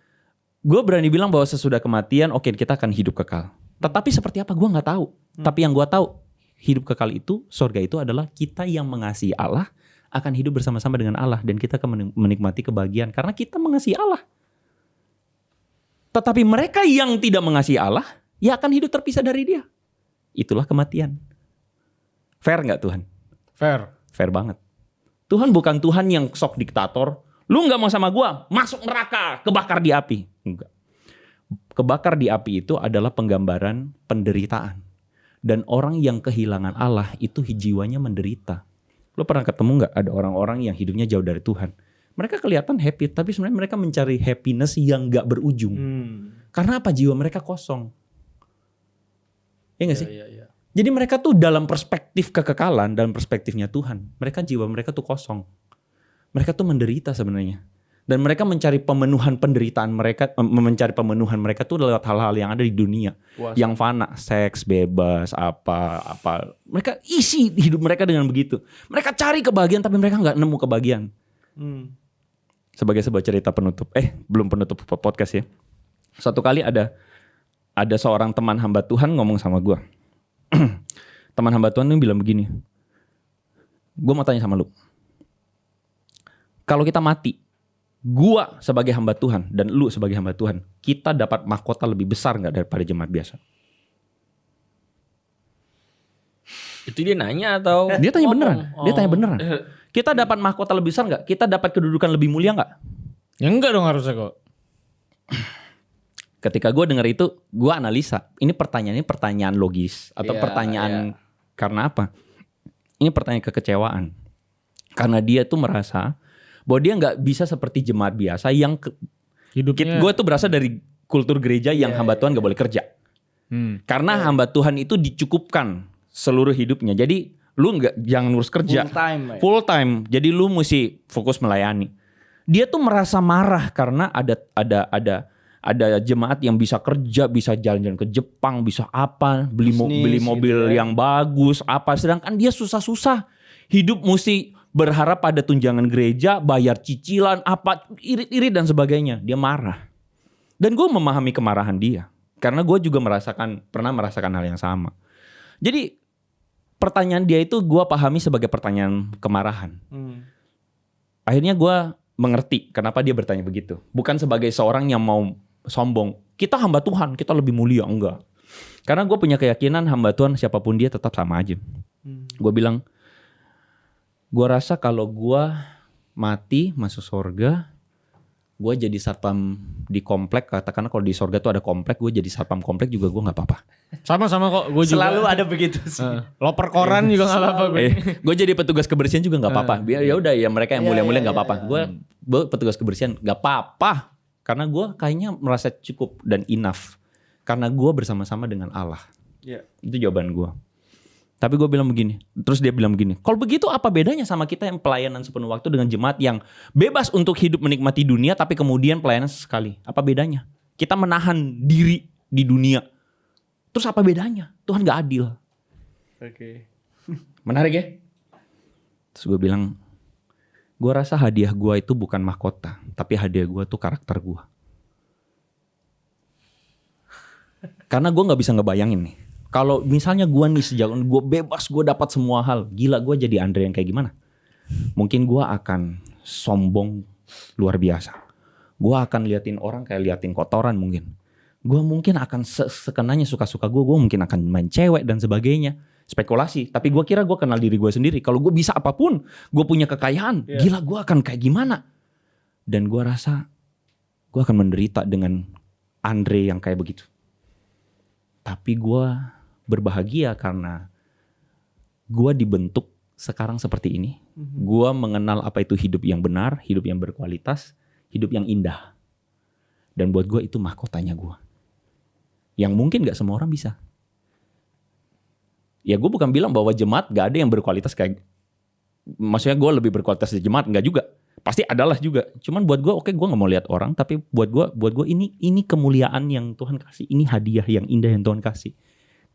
gue berani bilang bahwa sesudah kematian, oke kita akan hidup kekal. Tetapi seperti apa? Gua nggak tahu. Tapi yang gua tahu, hidup kekal itu, sorga itu adalah kita yang mengasihi Allah akan hidup bersama-sama dengan Allah dan kita akan menik- menikmati kebahagiaan karena kita mengasihi Allah. Tetapi mereka yang tidak mengasihi Allah, ya akan hidup terpisah dari Dia. Itulah kematian. Fair nggak Tuhan? Fair. Fair banget. Tuhan bukan Tuhan yang sok diktator. Lu nggak mau sama gua, masuk neraka, kebakar di api. Enggak. Kebakar di api itu adalah penggambaran penderitaan. Dan orang yang kehilangan Allah itu jiwanya menderita. Lo pernah ketemu nggak ada orang-orang yang hidupnya jauh dari Tuhan? Mereka kelihatan happy, tapi sebenarnya mereka mencari happiness yang nggak berujung. Hmm. Karena apa? Jiwa mereka kosong. Ya nggak sih? Iya, iya. Jadi mereka tuh dalam perspektif kekekalan, dalam perspektifnya Tuhan, mereka jiwa mereka tuh kosong. Mereka tuh menderita sebenarnya. Dan mereka mencari pemenuhan penderitaan mereka, em- mencari pemenuhan mereka tuh lewat hal-hal yang ada di dunia. Puas. Yang fana, seks, bebas, apa, apa. Mereka isi hidup mereka dengan begitu. Mereka cari kebahagiaan tapi mereka nggak nemu kebahagiaan. Hmm. Sebagai sebuah cerita penutup, eh belum penutup podcast ya. Suatu kali ada ada seorang teman hamba Tuhan ngomong sama gua. teman hamba Tuhan tuh bilang begini. Gue mau tanya sama lu. Kalau kita mati, gua sebagai hamba Tuhan dan lu sebagai hamba Tuhan, kita dapat mahkota lebih besar nggak daripada jemaat biasa? Itu dia nanya atau Dia tanya beneran. Dia tanya Oh. beneran. Kita dapat mahkota lebih besar nggak? Kita dapat kedudukan lebih mulia nggak? Ya enggak dong harusnya kok. Ketika gue dengar itu, gue analisa. Ini pertanyaannya pertanyaan logis atau Iya, pertanyaan karena apa? Ini pertanyaan kekecewaan. Karena dia tuh merasa bahwa dia nggak bisa seperti jemaat biasa yang ke, Hidupnya. gue tuh berasal dari kultur gereja yang Iya, hamba Tuhan nggak boleh kerja. Hmm. Karena hamba Tuhan itu dicukupkan seluruh hidupnya. Jadi lu nggak jangan ngurus kerja Full time. Mike. full time. Jadi lu mesti fokus melayani. Dia tuh merasa marah karena ada ada ada ada jemaat yang bisa kerja, bisa jalan-jalan ke Jepang, bisa apa, beli mo- Bisnis beli gitu mobil ya. yang bagus, apa. Sedangkan dia susah-susah. Hidup mesti berharap pada tunjangan gereja, bayar cicilan, apa, irit-irit dan sebagainya. Dia marah. Dan gue memahami kemarahan dia. Karena gue juga merasakan, pernah merasakan hal yang sama. Jadi pertanyaan dia itu gue pahami sebagai pertanyaan kemarahan. Hmm. Akhirnya gue mengerti kenapa dia bertanya begitu. Bukan sebagai seorang yang mau sombong. Kita hamba Tuhan, kita lebih mulia. Enggak. Karena gue punya keyakinan hamba Tuhan siapa pun dia tetap sama aja. Hmm. Gue bilang, gue rasa kalau gue mati masuk surga, gue jadi satpam di komplek. Katakanlah kalau di surga tuh ada komplek, gue jadi satpam komplek juga gue nggak apa-apa. Sama-sama kok. Gue juga. Selalu ada begitu sih. Eh, loper koran juga gak apa-apa gue. Eh, gue jadi petugas kebersihan juga nggak apa-apa. Biar ya udah ya mereka yang Iya, mulia-mulia iya, nggak apa-apa. iya, Gue gue petugas kebersihan nggak apa-apa. Karena gue kayaknya merasa cukup dan enough. Karena gue bersama-sama dengan Allah. Iya. Itu jawaban gue. Tapi gue bilang begini, terus dia bilang begini, kalau begitu apa bedanya sama kita yang pelayanan sepenuh waktu dengan jemaat yang bebas untuk hidup menikmati dunia tapi kemudian pelayanan sekali? Apa bedanya? Kita menahan diri di dunia. Terus apa bedanya? Tuhan gak adil. Oke. Menarik ya? Terus gue bilang, gue rasa hadiah gue itu bukan mahkota, tapi hadiah gue tuh karakter gue. Karena gue nggak bisa ngebayangin nih. Kalau misalnya gue nih sejak gue bebas, gue dapat semua hal. Gila gue jadi Andre yang kayak gimana? Mungkin gue akan sombong luar biasa. Gue akan liatin orang kayak liatin kotoran mungkin. Gue mungkin akan se- sekenanya suka-suka gue. Gue mungkin akan main cewek dan sebagainya. Spekulasi. Tapi gue kira gue kenal diri gue sendiri. Kalau gue bisa apa pun, gue punya kekayaan. Gila gue akan kayak gimana? Dan gue rasa gue akan menderita dengan Andre yang kayak begitu. Tapi gue berbahagia karena gue dibentuk sekarang seperti ini. Gue mengenal apa itu hidup yang benar, hidup yang berkualitas, hidup yang indah. Dan buat gue itu mahkotanya gue. Yang mungkin gak semua orang bisa. Ya gue bukan bilang bahwa jemaat gak ada yang berkualitas kayak maksudnya gue lebih berkualitas dari jemaat nggak juga pasti adalah juga cuman buat gue oke gue nggak mau lihat orang tapi buat gue buat gue ini ini kemuliaan yang Tuhan kasih ini hadiah yang indah yang Tuhan kasih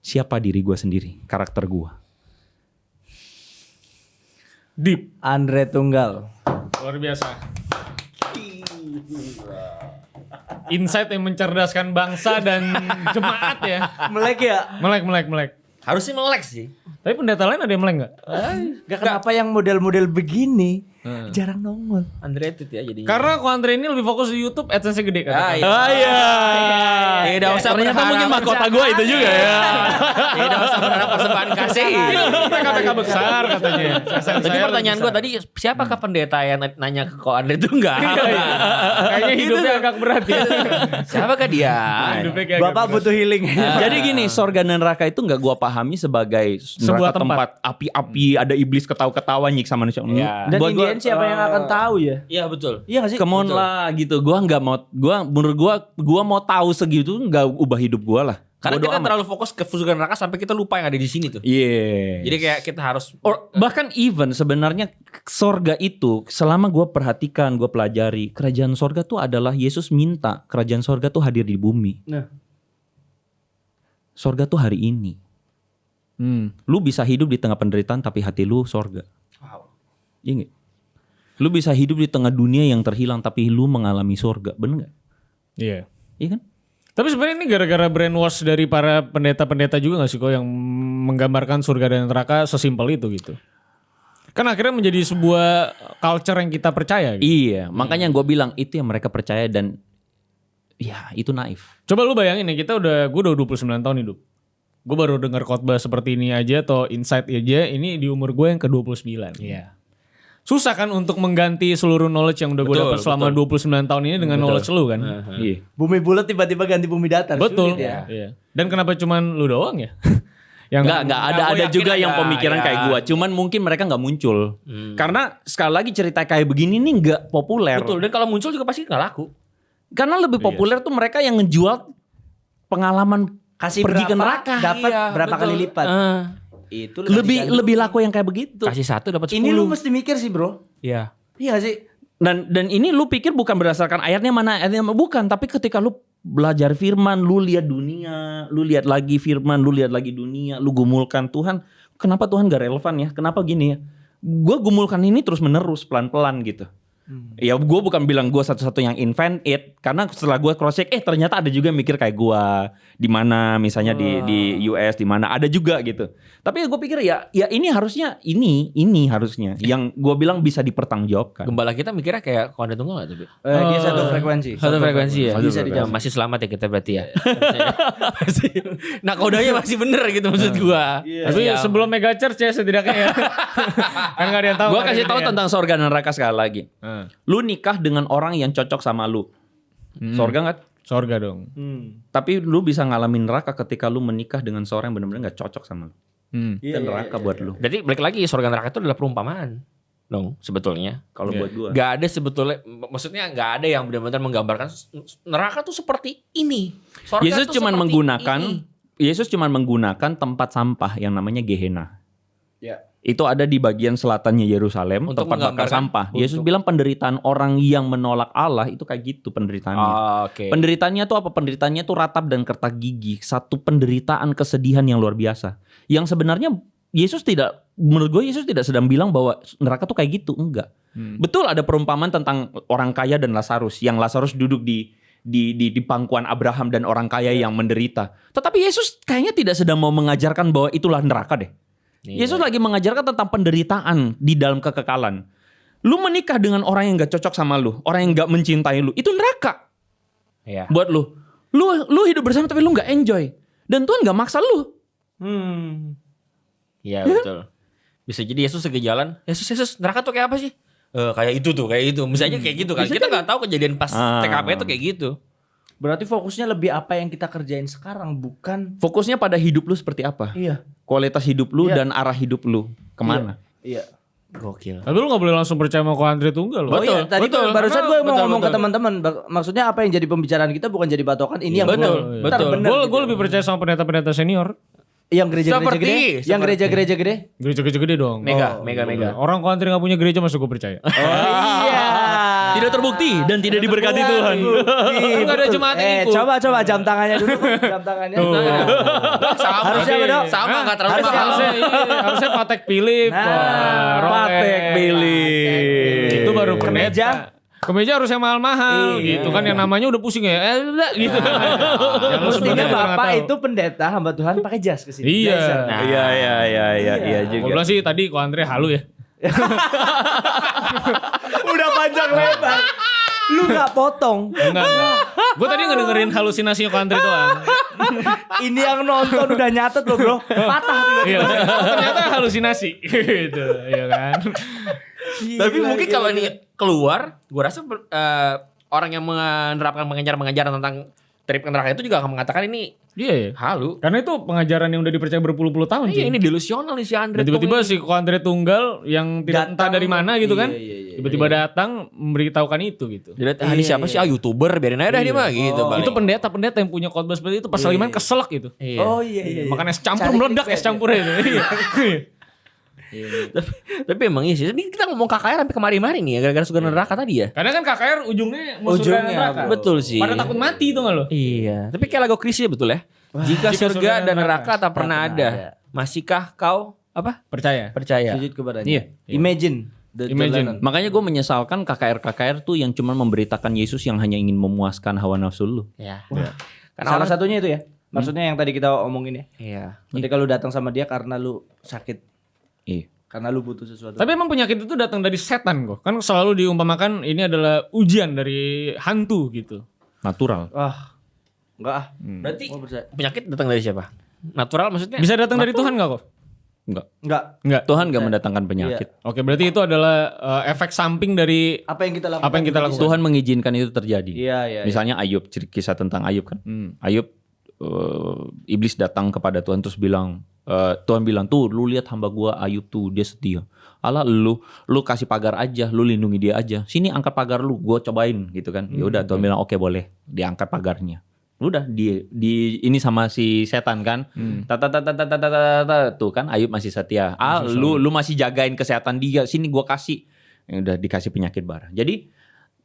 siapa diri gue sendiri karakter gue Deep. Andre Tunggal. Luar biasa. Insight yang mencerdaskan bangsa dan jemaat ya. Melek ya? Melek, melek, melek. Harusnya melek sih. Tapi pendeta lain ada yang melek nggak? Gak kenapa yang model-model begini jarang nongol. Underrated ya jadinya. Karena kok Andre ini lebih fokus di YouTube, AdSense-nya gede kan. Ah, iya. ah iya Tidak usah ternyata mungkin mahkota gue itu juga ya Tidak usah berharap persembahan kasih. PKPK besar katanya. Tadi pertanyaan gue tadi siapakah pendeta yang nanya ke kok Andre itu enggak? Kayaknya hidupnya agak berat ya. Siapakah dia? Bapak butuh healing. Jadi gini, sorga dan neraka itu nggak gua pahami sebagai Sebuah neraka tempat api-api, ada iblis ketawa-ketawa nyiksa manusia. Iya. Dan Buat gua, siapa yang akan tahu ya? Iya betul. Iya gak sih? come on lah gitu. Gua nggak mau, gua menurut gua, gua mau tahu segitu nggak ubah hidup gua lah. Karena Bodo kita amat. terlalu fokus ke surga neraka sampai kita lupa yang ada di sini tuh. Iya. Jadi kayak kita harus Or, bahkan even sebenarnya sorga itu selama gua perhatikan, gua pelajari, kerajaan sorga tuh adalah Yesus minta kerajaan sorga tuh hadir di bumi. Nah. Sorga tuh hari ini. Hmm. Lu bisa hidup di tengah penderitaan tapi hati lu sorga. Iya nggak? Lu bisa hidup di tengah dunia yang terhilang tapi lu mengalami sorga, bener nggak? Iya. Iya kan? Tapi sebenarnya ini gara-gara brainwash dari para pendeta-pendeta juga gak sih kok yang menggambarkan surga dan neraka sesimpel itu gitu. Kan akhirnya menjadi sebuah culture yang kita percaya gitu. Iya, makanya gue bilang itu yang mereka percaya dan ya itu naif. Coba lu bayangin ya kita udah gue udah 29 tahun hidup. Gue baru dengar khotbah seperti ini aja atau insight aja ini di umur gue yang ke-29. Iya. Susah kan untuk mengganti seluruh knowledge yang udah gue Betul, dapat selama 29 tahun ini dengan knowledge lu kan. Iya. Bumi bulat tiba-tiba ganti bumi datar. Betul. Sulit ya. Iya. Dan kenapa cuman lu doang ya? yang Enggak, enggak ada Nggak, ada yakin juga yang ada, pemikiran ya. kayak gua. Cuman mungkin mereka nggak muncul. Karena sekali lagi cerita kayak begini nih nggak populer. betul dan kalau muncul juga pasti nggak laku. Karena lebih populer tuh mereka yang ngejual pengalaman Kasih pergi ke neraka. dapat Iya, berapa betul. kali lipat. Eh, Itu Lebih lebih laku yang kayak begitu. kasih satu dapat sepuluh. Ini lu mesti mikir sih, Bro. Iya. Iya sih? Dan dan ini lu pikir bukan berdasarkan ayatnya mana ayatnya mana. bukan, tapi ketika lu belajar firman, lu lihat dunia, lu lihat lagi firman, lu lihat lagi dunia, lu gumulkan Tuhan, kenapa Tuhan gak relevan ya? Kenapa gini ya? Gue gumulkan ini terus menerus pelan-pelan gitu. Ya gue bukan bilang gue satu-satu yang invent it karena setelah gue cross check eh ternyata ada juga yang mikir kayak gue di mana misalnya di di US di mana ada juga gitu. Tapi gue pikir ya ya ini harusnya ini ini harusnya yang gue bilang bisa dipertanggungjawabkan. Gembala kita mikirnya kayak konde tunggal nggak tuh? Eh, dia satu frekuensi. Satu frekuensi ya. Bisa dijawab. Masih selamat ya kita berarti ya. Masih. nah kodenya masih bener gitu maksud gua. Tapi Siap. sebelum mega church ya setidaknya ya. kan gak ada yang tahu. Gue hari kasih tahu ya. tentang sorga dan neraka sekali lagi. Hmm. Lu nikah dengan orang yang cocok sama lu. Sorga nggak? Sorga dong. Hmm. Tapi lu bisa ngalamin neraka ketika lu menikah dengan seorang yang benar-benar nggak cocok sama lu. Hmm. Iya, Itu iya, neraka iya, buat iya. lu. Berarti balik lagi surga neraka itu adalah perumpamaan dong sebetulnya. Kalau Iya. buat gua. Gak ada sebetulnya, maksudnya gak ada yang benar-benar menggambarkan neraka tuh seperti ini. Surga Yesus cuma menggunakan ini. Yesus cuma menggunakan tempat sampah yang namanya Gehenna. Ya. Itu ada di bagian selatannya Yerusalem, Untuk tempat bakar sampah. Yesus untuk- bilang penderitaan orang yang menolak Allah itu kayak gitu penderitaannya. Oh, Oke. Penderitaannya tuh apa? Penderitaannya tuh ratap dan kertak gigi. Satu penderitaan kesedihan yang luar biasa. Yang sebenarnya Yesus tidak, menurut gue Yesus tidak sedang bilang bahwa neraka tuh kayak gitu. Enggak. Hmm. Betul ada perumpamaan tentang orang kaya dan Lazarus. Yang Lazarus duduk di di, di di pangkuan Abraham dan orang kaya yang menderita. Tetapi Yesus kayaknya tidak sedang mau mengajarkan bahwa itulah neraka deh. Yesus lagi mengajarkan tentang penderitaan di dalam kekekalan. Lu menikah dengan orang yang gak cocok sama lu, orang yang gak mencintai lu, itu neraka Iya. buat lu. Lu lu hidup bersama tapi lu nggak enjoy. Dan Tuhan nggak maksa lu. Hmm. Iya betul. Bisa jadi Yesus lagi jalan. Yesus Yesus neraka tuh kayak apa sih? Eh kayak itu tuh kayak itu. Misalnya kayak gitu kan. Kita nggak tahu kejadian pas Ah. TKP itu kayak gitu. Berarti fokusnya lebih apa yang kita kerjain sekarang bukan Fokusnya pada hidup lu seperti apa? Iya. Kualitas hidup lu Iya. dan arah hidup lu ke mana? Iya. Gokil. Tapi lu gak boleh langsung percaya sama Ko Andre Tunggal loh. Oh iya, tadi betul. barusan gue mau Betul, ngomong ke betul. teman-teman, bak- maksudnya apa yang jadi pembicaraan kita bukan jadi patokan, ini yang betul, benar. betul. Bener Gue gitu. lebih percaya sama pendeta-pendeta senior. yang gereja-gereja Seperti- gede, yang seperti- gereja-gereja gede. Gereja-gereja gede dong. Mega, Oh, mega, mega. Orang Ko Andre gak punya gereja masuk gue percaya. Iya. Tidak terbukti dan tidak diberkati Tuhan. Ih, Nggak ada yang Eh, ikut. coba coba jam tangannya dulu, jam tangannya. sama. Harusnya apa, Dok? Sama nggak terlalu Harusnya mahal. harusnya, iya, harusnya Patek Philip. Nah. Patek Philip. Itu baru Kemeja. pendeta. Kemeja harus yang mahal-mahal Iya. gitu kan yang namanya udah pusing ya. Eh, gitu. Yang lu Mestinya Bapak itu pendeta hamba Tuhan pakai jas ke sini. Iya. Nah, Iya iya iya iya iya juga. bilang sih tadi Ko Andre halu ya. Udah panjang lebar. Lu gak potong. Enggak, enggak. Gue tadi ngedengerin halusinasinya Ko Andre doang. Ini yang nonton udah nyatet loh bro. Patah Iya, tiba-tiba. oh, ternyata halusinasi gitu, iya kan. Tapi mungkin kalau ini keluar, gue rasa eh, orang yang menerapkan pengajaran-pengajaran tentang trip ke neraka itu juga akan mengatakan ini Iya ya. halu. Karena itu pengajaran yang udah dipercaya berpuluh-puluh tahun. Iya ini delusional nih si Andre. Tiba-tiba si Andre Tunggal yang tidak entah Datang. dari mana gitu kan. Iya, iya, iya, Tiba-tiba datang memberitahukan itu gitu. Lihat, ah, ini siapa sih? Ah youtuber biarin aja dah dia mah gitu. Oh. paling. Itu pendeta-pendeta yang punya khotbah seperti itu pas Iya, lagi main iya. keselak gitu. Iya. Oh iya iya. iya. Makan es campur Cari meledak es campurnya itu. Iya. tapi, tapi emang iya sih. Ini kita ngomong KKR sampai kemari-mari nih ya gara-gara surga neraka tadi ya. Karena kan KKR ujungnya mau surga Ujungnya, neraka. bro. Betul sih. Pada takut mati itu nggak lo? Iya. Tapi kayak lagu Krisya betul ya. Jika, Jika surga surga dan dan neraka tak pernah pernah ada, ada. masihkah kau apa? Percaya. Percaya. Sujud kepadanya. Iya. Imagine. The Imagine. jalanan. Makanya gue menyesalkan KKR-KKR tuh yang cuma memberitakan Yesus yang hanya ingin memuaskan hawa nafsu lu. Ya. Wah. Karena Salah satunya itu ya. Maksudnya yang tadi kita omongin ya. Iya. Ketika lu datang sama dia karena lu sakit, Iya. karena lu butuh sesuatu. Tapi emang penyakit itu datang dari setan kok. Kan selalu diumpamakan ini adalah ujian dari hantu gitu. Natural. ah, enggak ah. Berarti Gua percaya. penyakit datang dari siapa? Natural maksudnya? Bisa datang dari Tuhan nggak kok? Enggak. Enggak. Enggak. Tuhan gak mendatangkan penyakit. Oke, berarti itu adalah eh, efek samping dari Apa yang kita lakukan? Apa yang kita lakukan? Tuhan mengizinkan itu terjadi. Iya, iya. Misalnya Ayub, cer- kisah tentang Ayub kan. Hmm. Ayub eh, iblis datang kepada Tuhan terus bilang eh, Tuhan bilang tuh lu lihat hamba gua Ayub tuh dia setia. Allah lu lu kasih pagar aja, lu lindungi dia aja. Sini angkat pagar lu, gua cobain gitu kan. Ya udah Tuhan bilang oke boleh, diangkat pagarnya. Udah di di ini sama si setan kan. Tata tata tata tata tata tuh kan Ayub masih setia. Ah lu lu masih jagain kesehatan dia. Sini gua kasih. Ya udah dikasih penyakit bara. Jadi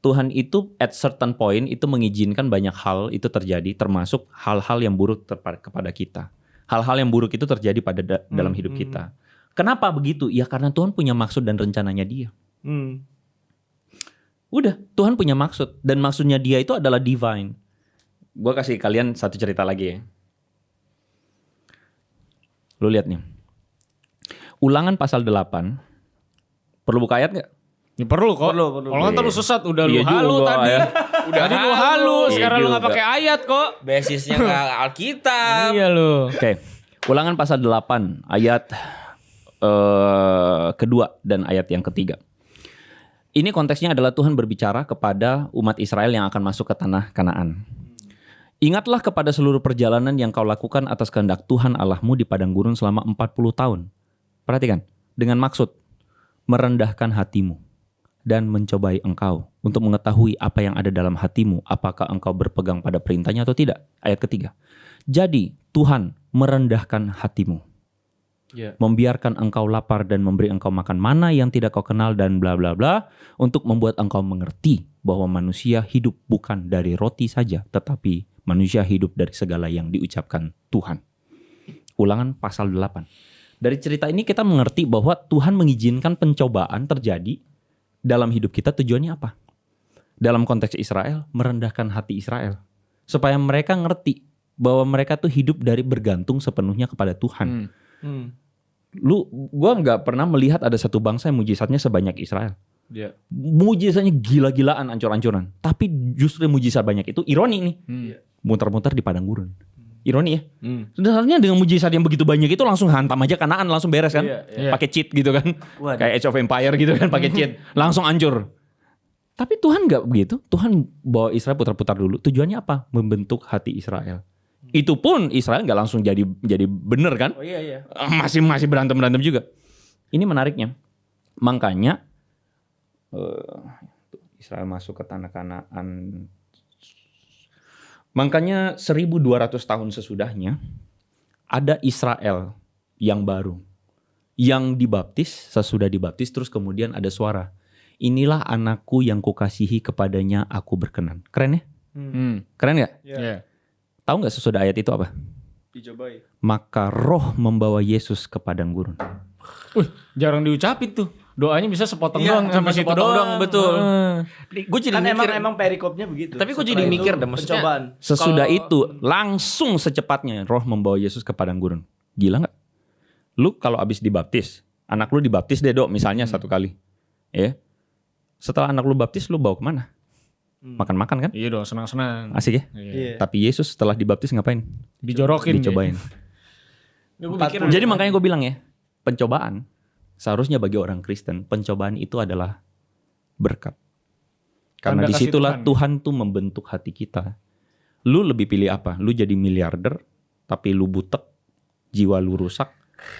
Tuhan itu at certain point itu mengizinkan banyak hal itu terjadi termasuk hal-hal yang buruk kepada kita. Hal-hal yang buruk itu terjadi pada da- dalam hidup kita. Kenapa begitu? Ya karena Tuhan punya maksud dan rencananya dia. Hmm. Udah, Tuhan punya maksud dan maksudnya dia itu adalah divine. Gua kasih kalian satu cerita lagi ya. Lu lihat nih. Ulangan pasal 8. Perlu buka ayat nggak? Ya perlu kok. Perlu, perlu. Kalau nggak terlalu sesat udah Iya lu halu juga, tadi. ya. Udah tadi lu halu, Iya sekarang lu nggak juga. pakai ayat kok. Basisnya nggak Alkitab. Iya lu. Oke. Ulangan pasal 8 ayat eh, kedua dan ayat yang ketiga. Ini konteksnya adalah Tuhan berbicara kepada umat Israel yang akan masuk ke tanah Kanaan. Ingatlah kepada seluruh perjalanan yang kau lakukan atas kehendak Tuhan Allahmu di padang gurun selama 40 tahun. Perhatikan, dengan maksud merendahkan hatimu dan mencobai engkau untuk mengetahui apa yang ada dalam hatimu, apakah engkau berpegang pada perintahnya atau tidak. Ayat ketiga. Jadi Tuhan merendahkan hatimu. Iya. Membiarkan engkau lapar dan memberi engkau makan mana yang tidak kau kenal dan bla bla bla untuk membuat engkau mengerti bahwa manusia hidup bukan dari roti saja tetapi manusia hidup dari segala yang diucapkan Tuhan. Ulangan pasal 8. Dari cerita ini kita mengerti bahwa Tuhan mengizinkan pencobaan terjadi dalam hidup kita tujuannya apa? dalam konteks Israel merendahkan hati Israel supaya mereka ngerti bahwa mereka tuh hidup dari bergantung sepenuhnya kepada Tuhan. Hmm. Hmm. Lu gua nggak pernah melihat ada satu bangsa yang mujizatnya sebanyak Israel. Iya. Mujizatnya gila-gilaan ancur-ancuran. Tapi justru mujizat banyak itu ironi nih. Hmm. Muter-muter di padang gurun. Ironi ya. Hmm. Sebenarnya dengan mujizat yang begitu banyak itu langsung hantam aja kanaan langsung beres kan. Iya, iya. Pakai cheat gitu kan. Waduh. Kayak Age of Empire gitu kan pakai cheat. Langsung hancur. Tapi Tuhan nggak begitu. Tuhan bawa Israel putar-putar dulu. Tujuannya apa? Membentuk hati Israel. Itu pun Israel nggak langsung jadi jadi bener kan? Oh iya iya. masih masih berantem berantem juga. Ini menariknya. Makanya eh, Israel masuk ke tanah Kanaan. Makanya 1200 tahun sesudahnya ada Israel yang baru yang dibaptis sesudah dibaptis terus kemudian ada suara inilah anakku yang kukasihi kepadanya aku berkenan keren ya Hmm. keren nggak Iya. tahu nggak sesudah ayat itu apa Dicobain. maka roh membawa Yesus ke padang gurun Wih, jarang diucapin tuh. Doanya bisa sepotong Iya, doang sampai situ sepotong doang. doang, betul. Heeh. Gue jadi Kan emang mikir. emang perikopnya begitu. Tapi gua Setelah jadi mikir dah, maksudnya- Pencobaan. Sesudah Kalau- itu langsung secepatnya roh membawa Yesus ke padang gurun. Gila nggak? Lu kalau abis dibaptis, anak lu dibaptis deh dok misalnya Hmm. satu kali. Ya. Setelah anak lu baptis lu bawa ke mana? Hmm. Makan-makan kan? Iya dong, senang-senang. Asik ya? Iya. Iya. Tapi Yesus setelah dibaptis ngapain? Dijorokin. Dicobain. Gue puluh. Jadi makanya gue bilang ya, pencobaan seharusnya bagi orang Kristen, pencobaan itu adalah berkat. Karena Tanda kasih di situlah Tuhan. Tuhan. tuh membentuk hati kita. Lu lebih pilih apa? Lu jadi miliarder, tapi lu butek, jiwa lu rusak.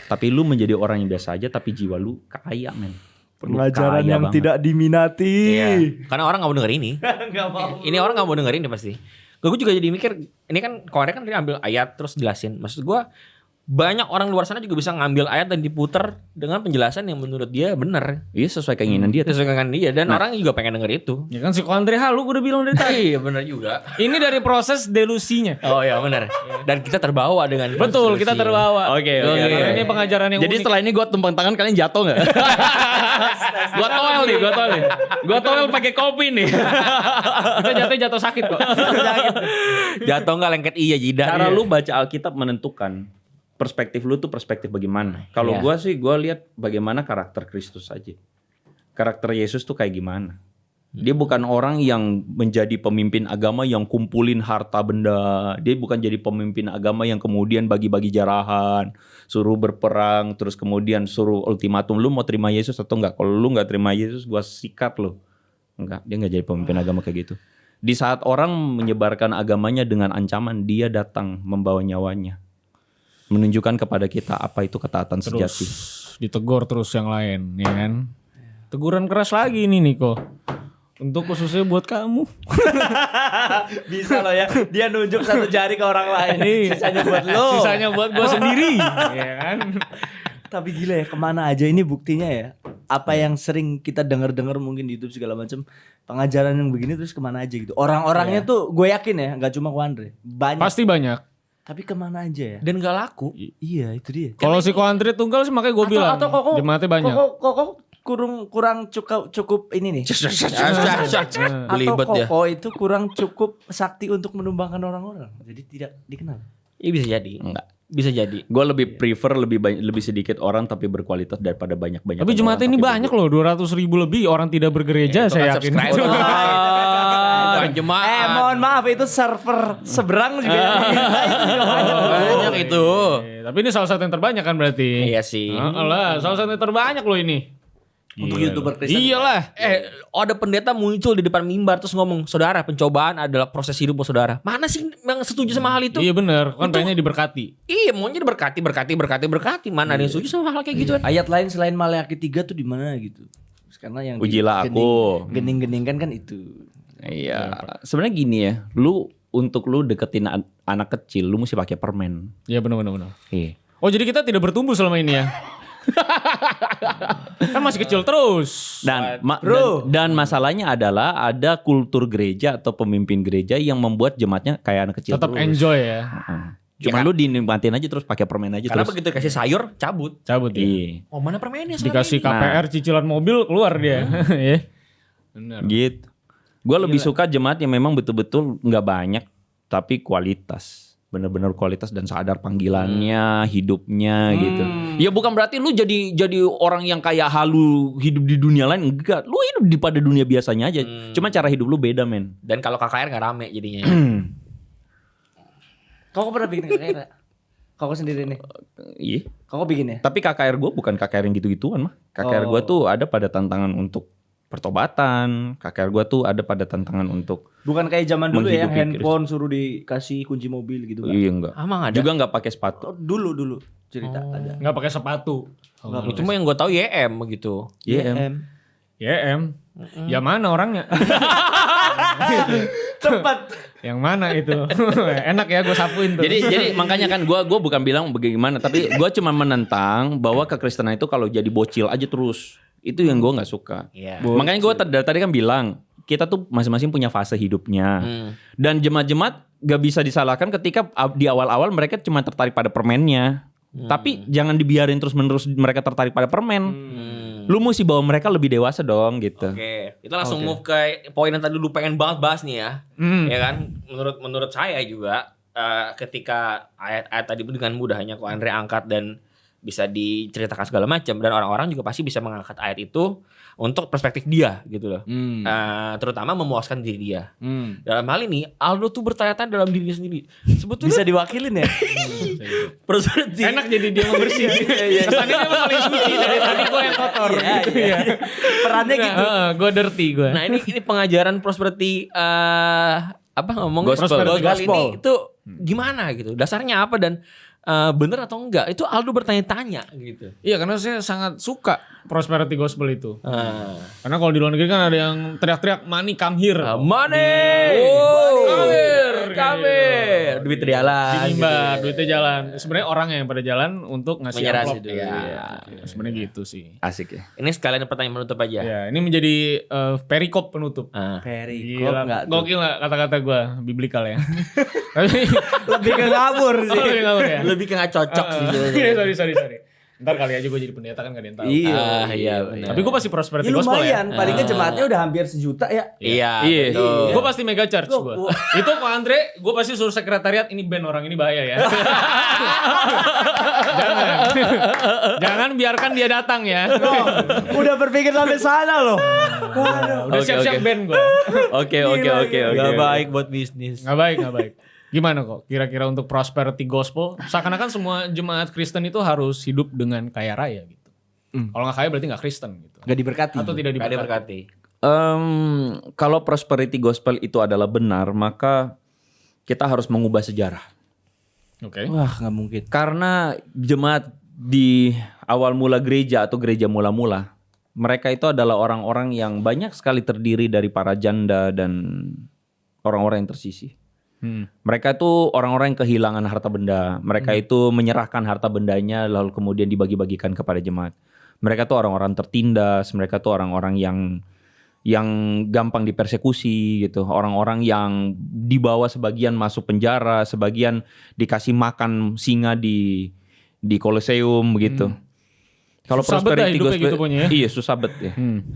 Tapi lu menjadi orang yang biasa aja, tapi jiwa lu kaya men. Pengajaran kaya yang banget. tidak diminati. Iya. Karena orang nggak mau denger ini. Enggak mau. ini orang nggak mau denger ini pasti. Gue juga jadi mikir, ini kan kemarin kan dia ambil ayat terus jelasin. Maksud gue banyak orang luar sana juga bisa ngambil ayat dan diputer dengan penjelasan yang menurut dia benar. Iya sesuai keinginan dia. Sesuai dengan dia dan orang juga pengen denger itu. Ya kan si Andre halu gue udah bilang dari tadi. Iya benar juga. Ini dari proses delusinya. Oh iya benar. Dan kita terbawa dengan Betul, kita konspirasi. terbawa. Oke, oke, Karena oke. Ini pengajaran yang Jadi unik. setelah ini gue tumpang tangan kalian jatuh nggak? gua toel nih, gua toel nih. Gua toel pakai kopi nih. kita jatuh jatuh sakit kok. Jatuh nggak lengket iya jidat. Cara lu baca Alkitab menentukan perspektif lu tuh perspektif bagaimana. Kalau Iya. gua sih gua lihat bagaimana karakter Kristus aja. Karakter Yesus tuh kayak gimana? Dia bukan orang yang menjadi pemimpin agama yang kumpulin harta benda. Dia bukan jadi pemimpin agama yang kemudian bagi-bagi jarahan, suruh berperang, terus kemudian suruh ultimatum lu mau terima Yesus atau enggak. Kalau lu nggak terima Yesus, gua sikat lu. Enggak, dia nggak jadi pemimpin agama kayak gitu. Di saat orang menyebarkan agamanya dengan ancaman, dia datang membawa nyawanya. Menunjukkan kepada kita apa itu ketaatan Terus sejati. ditegur terus yang lain, ya kan? Teguran keras lagi ini Niko. Untuk khususnya buat kamu. Bisa loh ya. Dia nunjuk satu jari ke orang lain. Iya. Sisanya buat lo. Sisanya buat gue sendiri, ya kan? Tapi gila ya ke mana aja ini buktinya ya. Apa yang sering kita dengar-dengar mungkin di YouTube segala macam pengajaran yang begini terus ke mana aja gitu. Orang-orangnya tuh gue yakin ya nggak cuma ku Andre. Banyak. Pasti banyak. Tapi ke mana aja ya. Dan gak laku. Iya itu dia. Kalau si Ko Andre tunggal sih makanya gue bilang. atau koko- Jemaatnya banyak. Kok kok kok kurang kurang cukup cukup ini nih. Atau ya. koko itu kurang cukup sakti untuk menumbangkan orang-orang. Jadi tidak dikenal. Iya bisa jadi. Enggak. Bisa jadi. Gue lebih prefer lebih banyak, lebih sedikit orang tapi berkualitas daripada banyak-banyak. Tapi jemaatnya ini banyak loh, 200 ribu lebih orang tidak bergereja saya kan yakin. Bukan Eh mohon maaf itu server seberang juga. juga banyak. Itu. Eh, Tapi ini salah satu yang terbanyak kan berarti. Iya sih. Heeh lah, salah satu yang terbanyak loh ini. Untuk youtuber Kristen. Iyalah. Eh, ada pendeta muncul di depan mimbar terus ngomong, saudara pencobaan adalah proses hidup saudara. Mana sih yang setuju sama hal itu? Iya bener, kan pengennya diberkati. Iya, maunya berkati, berkati, berkati, berkati. Mana ada yang setuju sama hal kayak gituan? Ayat lain selain Maleakhi 3 tuh di mana gitu? Karena yang Ujilah gening- aku. Gening-geningkan kan itu. Iya. Sebenarnya gini ya, lu untuk lu deketin an- anak kecil, lu mesti pakai permen. Iya bener bener bener. Iya. Oh jadi kita tidak bertumbuh selama ini ya? kan masih kecil terus. Dan, ma- Bro. dan dan masalahnya adalah ada kultur gereja atau pemimpin gereja yang membuat jemaatnya kayak anak kecil Tetap terus. enjoy ya. Heeh. Cuma lu dinikmatin aja terus pakai permen aja Karena terus. begitu dikasih sayur, cabut. Cabut ya. Iya. Oh mana permennya? Dikasih ini? KPR cicilan mobil keluar dia. Ya. Bener. Gitu. Gue lebih suka jemaat yang memang betul-betul nggak banyak tapi kualitas. Bener-bener kualitas dan sadar panggilannya, hidupnya gitu. Ya bukan berarti lu jadi jadi orang yang kayak halu hidup di dunia lain enggak. Lu hidup di pada dunia biasanya aja. Cuma cara hidup lu beda, men. Dan kalau KKR nggak rame jadinya. Kau pernah bikin KKR? Kau sendiri nih. Iya. Kau bikin ya? Tapi KKR gue bukan KKR yang gitu-gituan mah. KKR gue Oh. tuh ada pada tantangan untuk pertobatan. KKR gue tuh ada pada tantangan untuk Bukan kayak zaman dulu ya handphone suruh dikasih kunci mobil gitu kan. iya enggak. Emang ada. Juga nggak pakai sepatu. Oh, dulu dulu cerita ada. Nggak pakai sepatu. Nggak Cuma yang gue tahu YM gitu. Iya. Em. YM. Ya em. Ya mana orangnya? Cepat. Yang mana itu? Enak ya gue sapuin tuh. Jadi jadi makanya kan gua gua bukan bilang bagaimana tapi gua cuma menentang bahwa kekristenan itu kalau jadi bocil aja terus. Itu yang gua nggak suka. Iya. Makanya gua tadi, dari tadi kan bilang kita tuh masing-masing punya fase hidupnya. Hmm. Dan jemaat-jemaat gak bisa disalahkan ketika di awal-awal mereka cuma tertarik pada permennya. Tapi jangan dibiarin terus-menerus mereka tertarik pada permen. Hmm. Lu mesti bawa mereka lebih dewasa dong gitu. Oke, kita langsung move ke poin yang tadi lu pengen banget bahas nih ya. Hmm. Ya kan? Menurut menurut saya juga eh, ketika ayat-ayat tadi dengan mudahnya kok Andre angkat dan bisa diceritakan segala macam dan orang-orang juga pasti bisa mengangkat ayat itu untuk perspektif dia gitu loh. Hmm. Eh, terutama memuaskan diri dia. Hmm. Dalam hal ini Aldo tuh bertanya-tanya dalam dirinya sendiri. Sebetulnya Bisa diwakilin ya? perspektif Enak jadi dia membersih. Kesannya dia paling suci dari tadi gue yang kotor. Iya, gitu iya. ya. Perannya gitu. gue dirty gue. Nah ini ini pengajaran prosperity eh apa ngomong Gospel. kali Gospel. ini itu gimana gitu dasarnya apa dan eh, bener atau enggak itu Aldo bertanya-tanya gitu. Iya karena saya sangat suka prosperity gospel itu. Ah. Karena kalau di luar negeri kan ada yang teriak-teriak money come here. Ah, money, Money. kamir, Kayak kamir, duit jalan. Diimbar, duitnya jalan. Sebenarnya orang yang pada jalan untuk ngasih amplop. dulu. Iya. Iya. Sebenarnya gitu sih. Asik ya. Ini sekalian pertanyaan menutup aja. Ya, ini menjadi eh, perikop penutup. Ah. Perikop Gila, enggak tuh? gokil gak kata-kata gue biblikal ya. Tapi Lebih ke ngabur Oh, sih. lebih ngawur ya. Lebih ke nggak cocok sih. Iya, sorry sorry sorry. Ntar kali aja gue jadi pendeta kan gak ada yang tahu. Iya. Ah, iya benar. Tapi gue pasti prosperity Ya gospel ya. lumayan, paling kan jemaatnya udah hampir sejuta ya. Iya. Iya. betul. Gue pasti mega church gue. Gua- Itu Pak Andre, gue pasti suruh sekretariat ini band orang ini bahaya ya. Jangan. Jangan biarkan dia datang ya. Oh, udah berpikir sampai sana loh. Waduh. Udah siap-siap oke. band gue. Oke oke oke oke. Gak baik buat bisnis. Gak baik, gak baik. Gimana kok kira-kira untuk prosperity gospel? Seakan-akan semua jemaat Kristen itu harus hidup dengan kaya raya gitu. Kalau nggak kaya berarti nggak Kristen gitu. Gak diberkati. Atau tidak Gak diberkati. diberkati. Em, kalau prosperity gospel itu adalah benar, maka kita harus mengubah sejarah. Oke. Wah nggak mungkin. Karena jemaat di awal mula gereja atau gereja mula-mula, mereka itu adalah orang-orang yang banyak sekali terdiri dari para janda dan orang-orang yang tersisih. Hmm. Mereka itu orang-orang yang kehilangan harta benda. Mereka itu menyerahkan harta bendanya lalu kemudian dibagi-bagikan kepada jemaat. Mereka tuh orang-orang tertindas, mereka tuh orang-orang yang yang gampang dipersekusi gitu. Orang-orang yang dibawa sebagian masuk penjara, sebagian dikasih makan singa di di Colosseum begitu. Kalau bet dah prosperity gospel gitu pokoknya ya. iya susah bet ya. Hmm.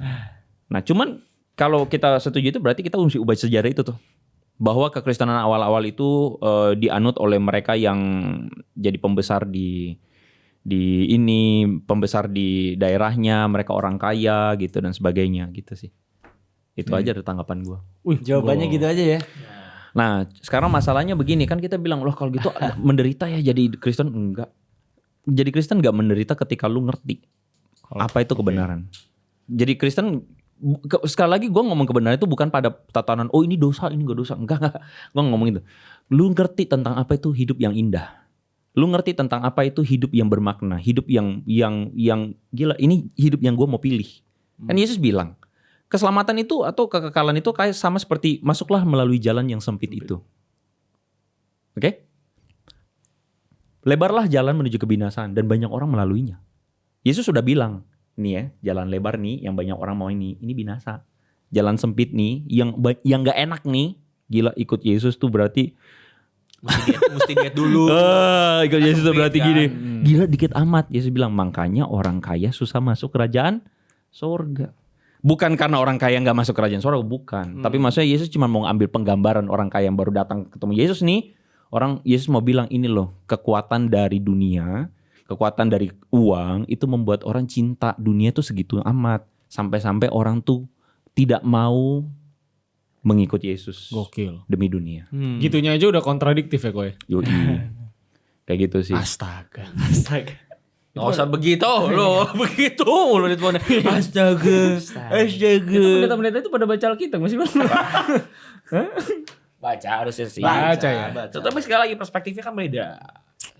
Nah, cuman kalau kita setuju itu berarti kita mesti ubah sejarah itu tuh. Bahwa kekristenan awal-awal itu eh, dianut oleh mereka yang jadi pembesar di di ini, pembesar di daerahnya, mereka orang kaya gitu dan sebagainya gitu sih. Itu aja dari tanggapan gua. Wih, Jawabannya gitu aja ya. Nah, sekarang masalahnya begini kan kita bilang loh kalau gitu menderita ya jadi Kristen enggak. Jadi Kristen enggak menderita ketika lu ngerti apa itu kebenaran. Jadi Kristen ke- sekali lagi gue ngomong kebenaran itu bukan pada tatanan oh ini dosa ini enggak dosa enggak enggak gue ngomong itu. Lu ngerti tentang apa itu hidup yang indah. Lu ngerti tentang apa itu hidup yang bermakna, hidup yang yang yang gila ini hidup yang gue mau pilih. Kan Yesus bilang keselamatan itu atau kekekalan itu kayak sama seperti masuklah melalui jalan yang sempit itu. Oke? Lebarlah jalan menuju kebinasaan dan banyak orang melaluinya. Yesus sudah bilang, nih ya, jalan lebar nih yang banyak orang mau ini, ini binasa. Jalan sempit nih yang yang nggak enak nih, gila ikut Yesus tuh berarti Mesti diet, mesti diet dulu. Ah, ikut Yesus tuh berarti kan? gini. Gila dikit amat. Yesus bilang, makanya orang kaya susah masuk kerajaan surga. Bukan karena orang kaya nggak masuk kerajaan sorga, Hmm. bukan. Tapi maksudnya Yesus cuma mau ambil penggambaran orang kaya yang baru datang ketemu Yesus nih. Orang Yesus mau bilang ini loh, kekuatan dari dunia, kekuatan dari uang itu membuat orang cinta dunia tuh segitu amat. Sampai-sampai orang tuh tidak mau mengikut Yesus Gokil. demi dunia. Hmm. Gitunya aja udah kontradiktif ya kowe. Yoi. Kayak gitu sih. Astaga. Astaga. Gak usah begitu lo, begitu lo di depannya. Astaga, astaga. Pendeta-pendeta itu pada baca Alkitab masih bang. Baca harusnya sih. Baca ya. Tapi sekali lagi perspektifnya kan beda.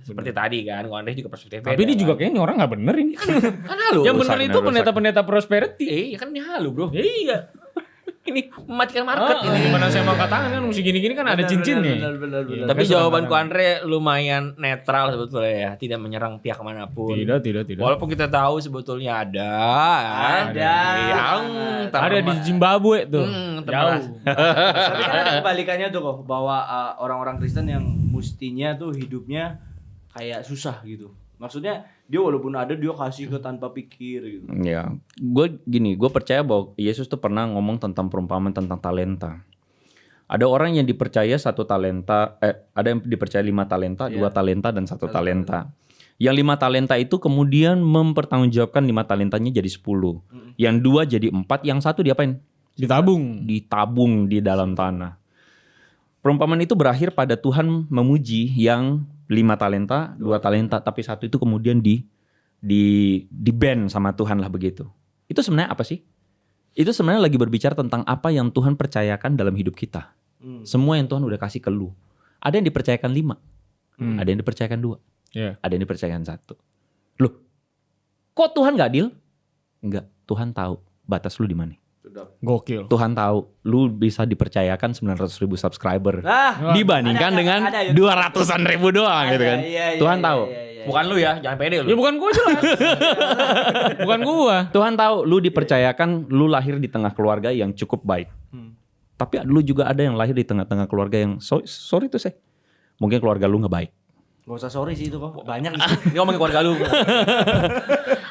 Seperti tadi kan, kalau Andre juga perspektifnya Tapi beda. ini juga kayaknya orang nggak bener ini. kan halu. Yang bener rusak, itu pendeta-pendeta prosperity. Iya kan ini halu bro. Iya. Ini mematikan market Ah, ini. Gimana saya mau katakan kan mesti gini-gini kan ada cincinnya. Benar, benar, benar. Tapi Kan jawabanku. Andre lumayan netral sebetulnya ya, tidak menyerang pihak mana pun. Tidak, tidak, tidak. Walaupun kita tahu sebetulnya ada, Ada. yang Ada di Zimbabwe tuh. Hmm, Jauh. Tapi kan ada kebalikannya tuh kok bahwa uh, orang-orang Kristen yang mestinya tuh hidupnya kayak susah gitu. Maksudnya dia walaupun ada dia kasih ke tanpa pikir gitu. Ya, gue gini, gue percaya bahwa Yesus tuh pernah ngomong tentang perumpamaan tentang talenta. Ada orang yang dipercaya satu talenta, eh, ada yang dipercaya lima talenta, dua talenta dan satu talenta. Yang lima talenta itu kemudian mempertanggungjawabkan lima talentanya jadi sepuluh. Yang dua jadi empat, yang satu diapain? Ditabung. Ditabung di dalam tanah. Perumpamaan itu berakhir pada Tuhan memuji yang lima talenta, dua talenta, tapi satu itu kemudian di di di ban sama Tuhan lah begitu. Itu sebenarnya apa sih? Itu sebenarnya lagi berbicara tentang apa yang Tuhan percayakan dalam hidup kita. Hmm. Semua yang Tuhan udah kasih ke lu. Ada yang dipercayakan lima, Hmm. ada yang dipercayakan dua, Iya. ada yang dipercayakan satu. Loh, kok Tuhan gak adil? Enggak, Tuhan tahu batas lu di mana. Gokil. Tuhan tahu lu bisa dipercayakan 900 ribu subscriber Ah, dibandingkan ada, dengan ada, ada. 200-an ribu doang gitu kan. Iya, iya, Tuhan iya, tahu. iya, iya. Bukan lu ya, jangan pede Ya lu. bukan gua jelas. bukan gua. Tuhan tahu lu dipercayakan lu lahir di tengah keluarga yang cukup baik. Hmm. Tapi lu juga ada yang lahir di tengah-tengah keluarga yang so- sorry tuh saya. Mungkin keluarga lu nggak baik. Gak usah sorry sih itu kok. Banyak di Ini ngomongin keluarga lu.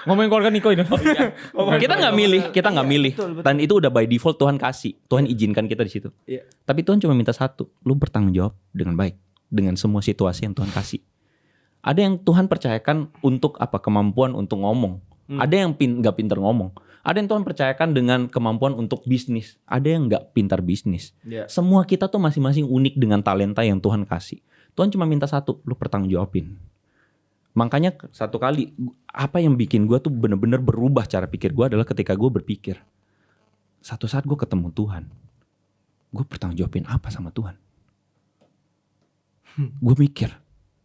Ngomongin keluarga Niko ini. kita nggak milih, kita nggak milih. betul, betul. Dan itu udah by default Tuhan kasih. Tuhan izinkan kita di situ. Iya. Tapi Tuhan cuma minta satu, lu bertanggung jawab dengan baik dengan semua situasi yang Tuhan kasih. Ada yang Tuhan percayakan untuk apa? Kemampuan untuk ngomong. Hmm. Ada yang pin, nggak pintar ngomong. Ada yang Tuhan percayakan dengan kemampuan untuk bisnis. Ada yang nggak pintar bisnis. Iya. Semua kita tuh masing-masing unik dengan talenta yang Tuhan kasih. Tuhan cuma minta satu, lu pertanggung jawabin. Makanya satu kali apa yang bikin gue tuh bener-bener berubah cara pikir gue adalah ketika gue berpikir satu saat gue ketemu Tuhan, gue bertanggung jawabin apa sama Tuhan? Gue mikir,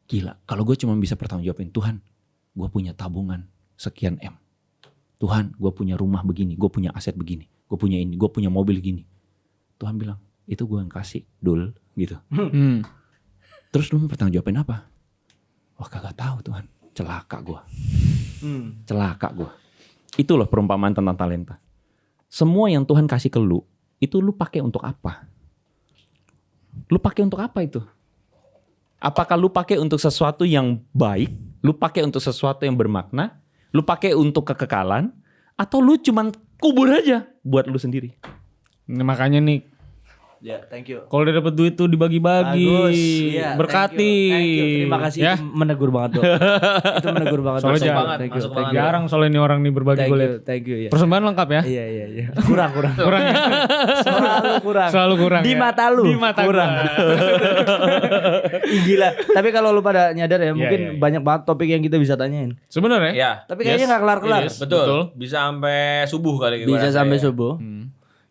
gila kalau gue cuma bisa bertanggung jawabin Tuhan, gue punya tabungan sekian m. Tuhan, gue punya rumah begini, gue punya aset begini, gue punya ini, gue punya mobil gini. Tuhan bilang, itu gue yang kasih, dul, gitu. Hmm. Terus lu mau bertanggung jawabin apa? Wah kagak tahu Tuhan. Celaka gua. Hmm. Celaka gua. Itu loh perumpamaan tentang talenta. Semua yang Tuhan kasih ke lu, itu lu pakai untuk apa? Lu pakai untuk apa itu? Apakah lu pakai untuk sesuatu yang baik? Lu pakai untuk sesuatu yang bermakna? Lu pakai untuk kekekalan? Atau lu cuman kubur aja buat lu sendiri? Ini makanya nih Ya, thank you. kalau udah dapet duit tuh dibagi-bagi. Iya, berkati. thank you, thank you. Terima kasih. Ya. Itu menegur banget tuh. itu menegur banget. Soalnya Thank you, jarang, thank you, masuk thank banget. you. Jarang soalnya ini orang nih berbagi Thank gue you, liat. thank you ya. Persembahan lengkap ya? Iya, iya, iya. Kurang, kurang. Kurang ya? Selalu kurang. Selalu kurang Di ya? mata lu. Di mata kurang. Ih, Gila. Tapi kalau lu pada nyadar ya, mungkin iya, iya. banyak banget topik yang kita bisa tanyain. Sebenarnya Ya, Tapi kayaknya nggak kelar-kelar. It is. betul. Betul. Bisa sampai subuh kali Bisa sampai ya. subuh.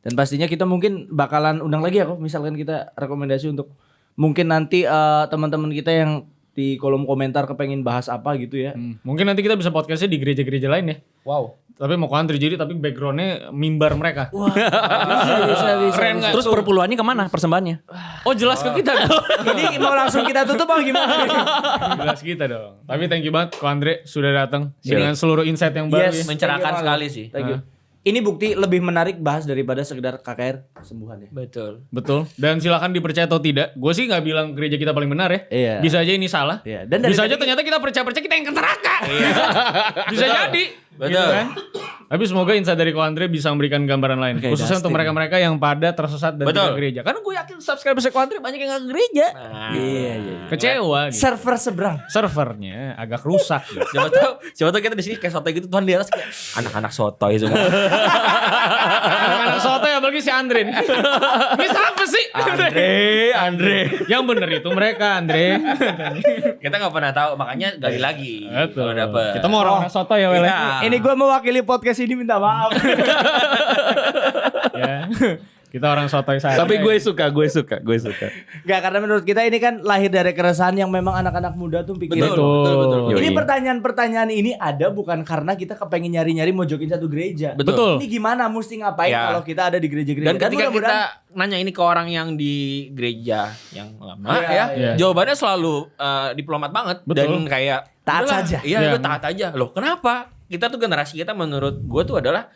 Dan pastinya kita mungkin bakalan undang lagi ya kok. Misalkan kita rekomendasi untuk mungkin nanti eh, teman-teman kita yang di kolom komentar kepengen bahas apa gitu ya. Hmm. Mungkin nanti kita bisa podcastnya di gereja-gereja lain ya. Wow. Tapi mau country jadi tapi backgroundnya mimbar mereka. Wah, bisa, bisa, bisa. Keren nggak? Terus perpuluhannya ke mana persembahannya? Oh jelas ke kita dong. Ini mau langsung kita tutup apa gimana? jelas kita dong. Tapi thank you banget Ko Andre sudah datang dengan seluruh insight yang baru Yes. ya. Mencerahkan sekali sih. Thank you. Ini bukti lebih menarik bahas daripada sekedar KKR kesembuhan ya. Betul. Betul. Dan silakan dipercaya atau tidak. Gue sih nggak bilang gereja kita paling benar ya. Iya. Bisa aja ini salah. Iya. Dan dari Bisa aja ternyata kita percaya-percaya kita yang ke neraka. Bisa jadi. Betul. Gitu kan? Tapi semoga Insa dari Ko Andre bisa memberikan gambaran lain. Oke, Khususnya untuk mereka-mereka yang pada tersesat dan Betul. tidak gereja. Karena gue yakin subscriber Ko Andre banyak yang gak ke gereja. Nah, Iya iya. Kecewa gitu. Server seberang. Servernya agak rusak gitu. Siapa tahu, siapa tahu kita di sini kayak sotoy gitu Tuhan di atas kayak anak-anak sotoy semua. Anak-anak soto ya bagi si Andre nih. Ini siapa sih? Andre, Andre. yang bener itu mereka Andre. Kita nggak pernah tahu, makanya gali lagi. Betul. Kalau dapet. Kita mau orang-orang soto ya Wel. Iya. Ini gue mewakili podcast ini minta maaf. ya. Kita orang sotoy saja. Tapi gue suka, gue suka, gue suka. Gak karena menurut kita ini kan lahir dari keresahan yang memang anak-anak muda tuh pikirin. Betul, betul, betul. Yoi. Ini pertanyaan-pertanyaan ini ada bukan karena kita kepengen nyari-nyari mojokin satu gereja. Betul. Ini gimana mesti ngapain Ya. kalau kita ada di gereja-gereja. Dan ketika kita nanya ini ke orang yang di gereja yang lama Iya, ya, iya. jawabannya selalu eh, diplomat banget Betul. dan kayak Taat saja. Iya, lu taat aja. Loh, kenapa? Kita tuh generasi kita menurut gue tuh adalah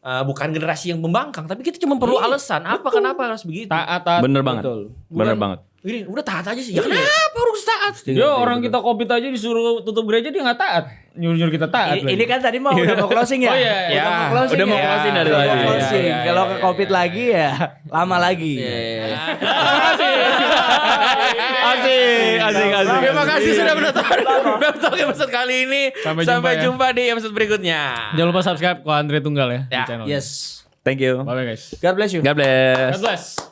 eh, bukan generasi yang membangkang, tapi kita cuma perlu alasan. Apa kenapa harus begitu? taat taat. Bener banget. Betul. Bener Bukan- banget. Ini udah taat aja sih. Ya kenapa harus taat? Yo orang kita covid aja disuruh tutup gereja dia nggak taat. Nyuruh-nyuruh kita taat. Ini, ini kan tadi mau udah mau closing ya? Oh, iya, Udah iya. mau closing Udah mau ya? closing dari tadi. closing. Iya, iya, Kalau iya, ke covid iya. lagi ya lama lagi. Asik, asik, asik. Terima kasih sudah menonton menonton episode kali ini. Sampai Sampai, jumpa ya. jumpa di episode berikutnya. Jangan lupa subscribe ke Andre Tunggal ya, Ya. di channel. Yes. Thank you. Bye bye guys. God bless you. God bless. God bless.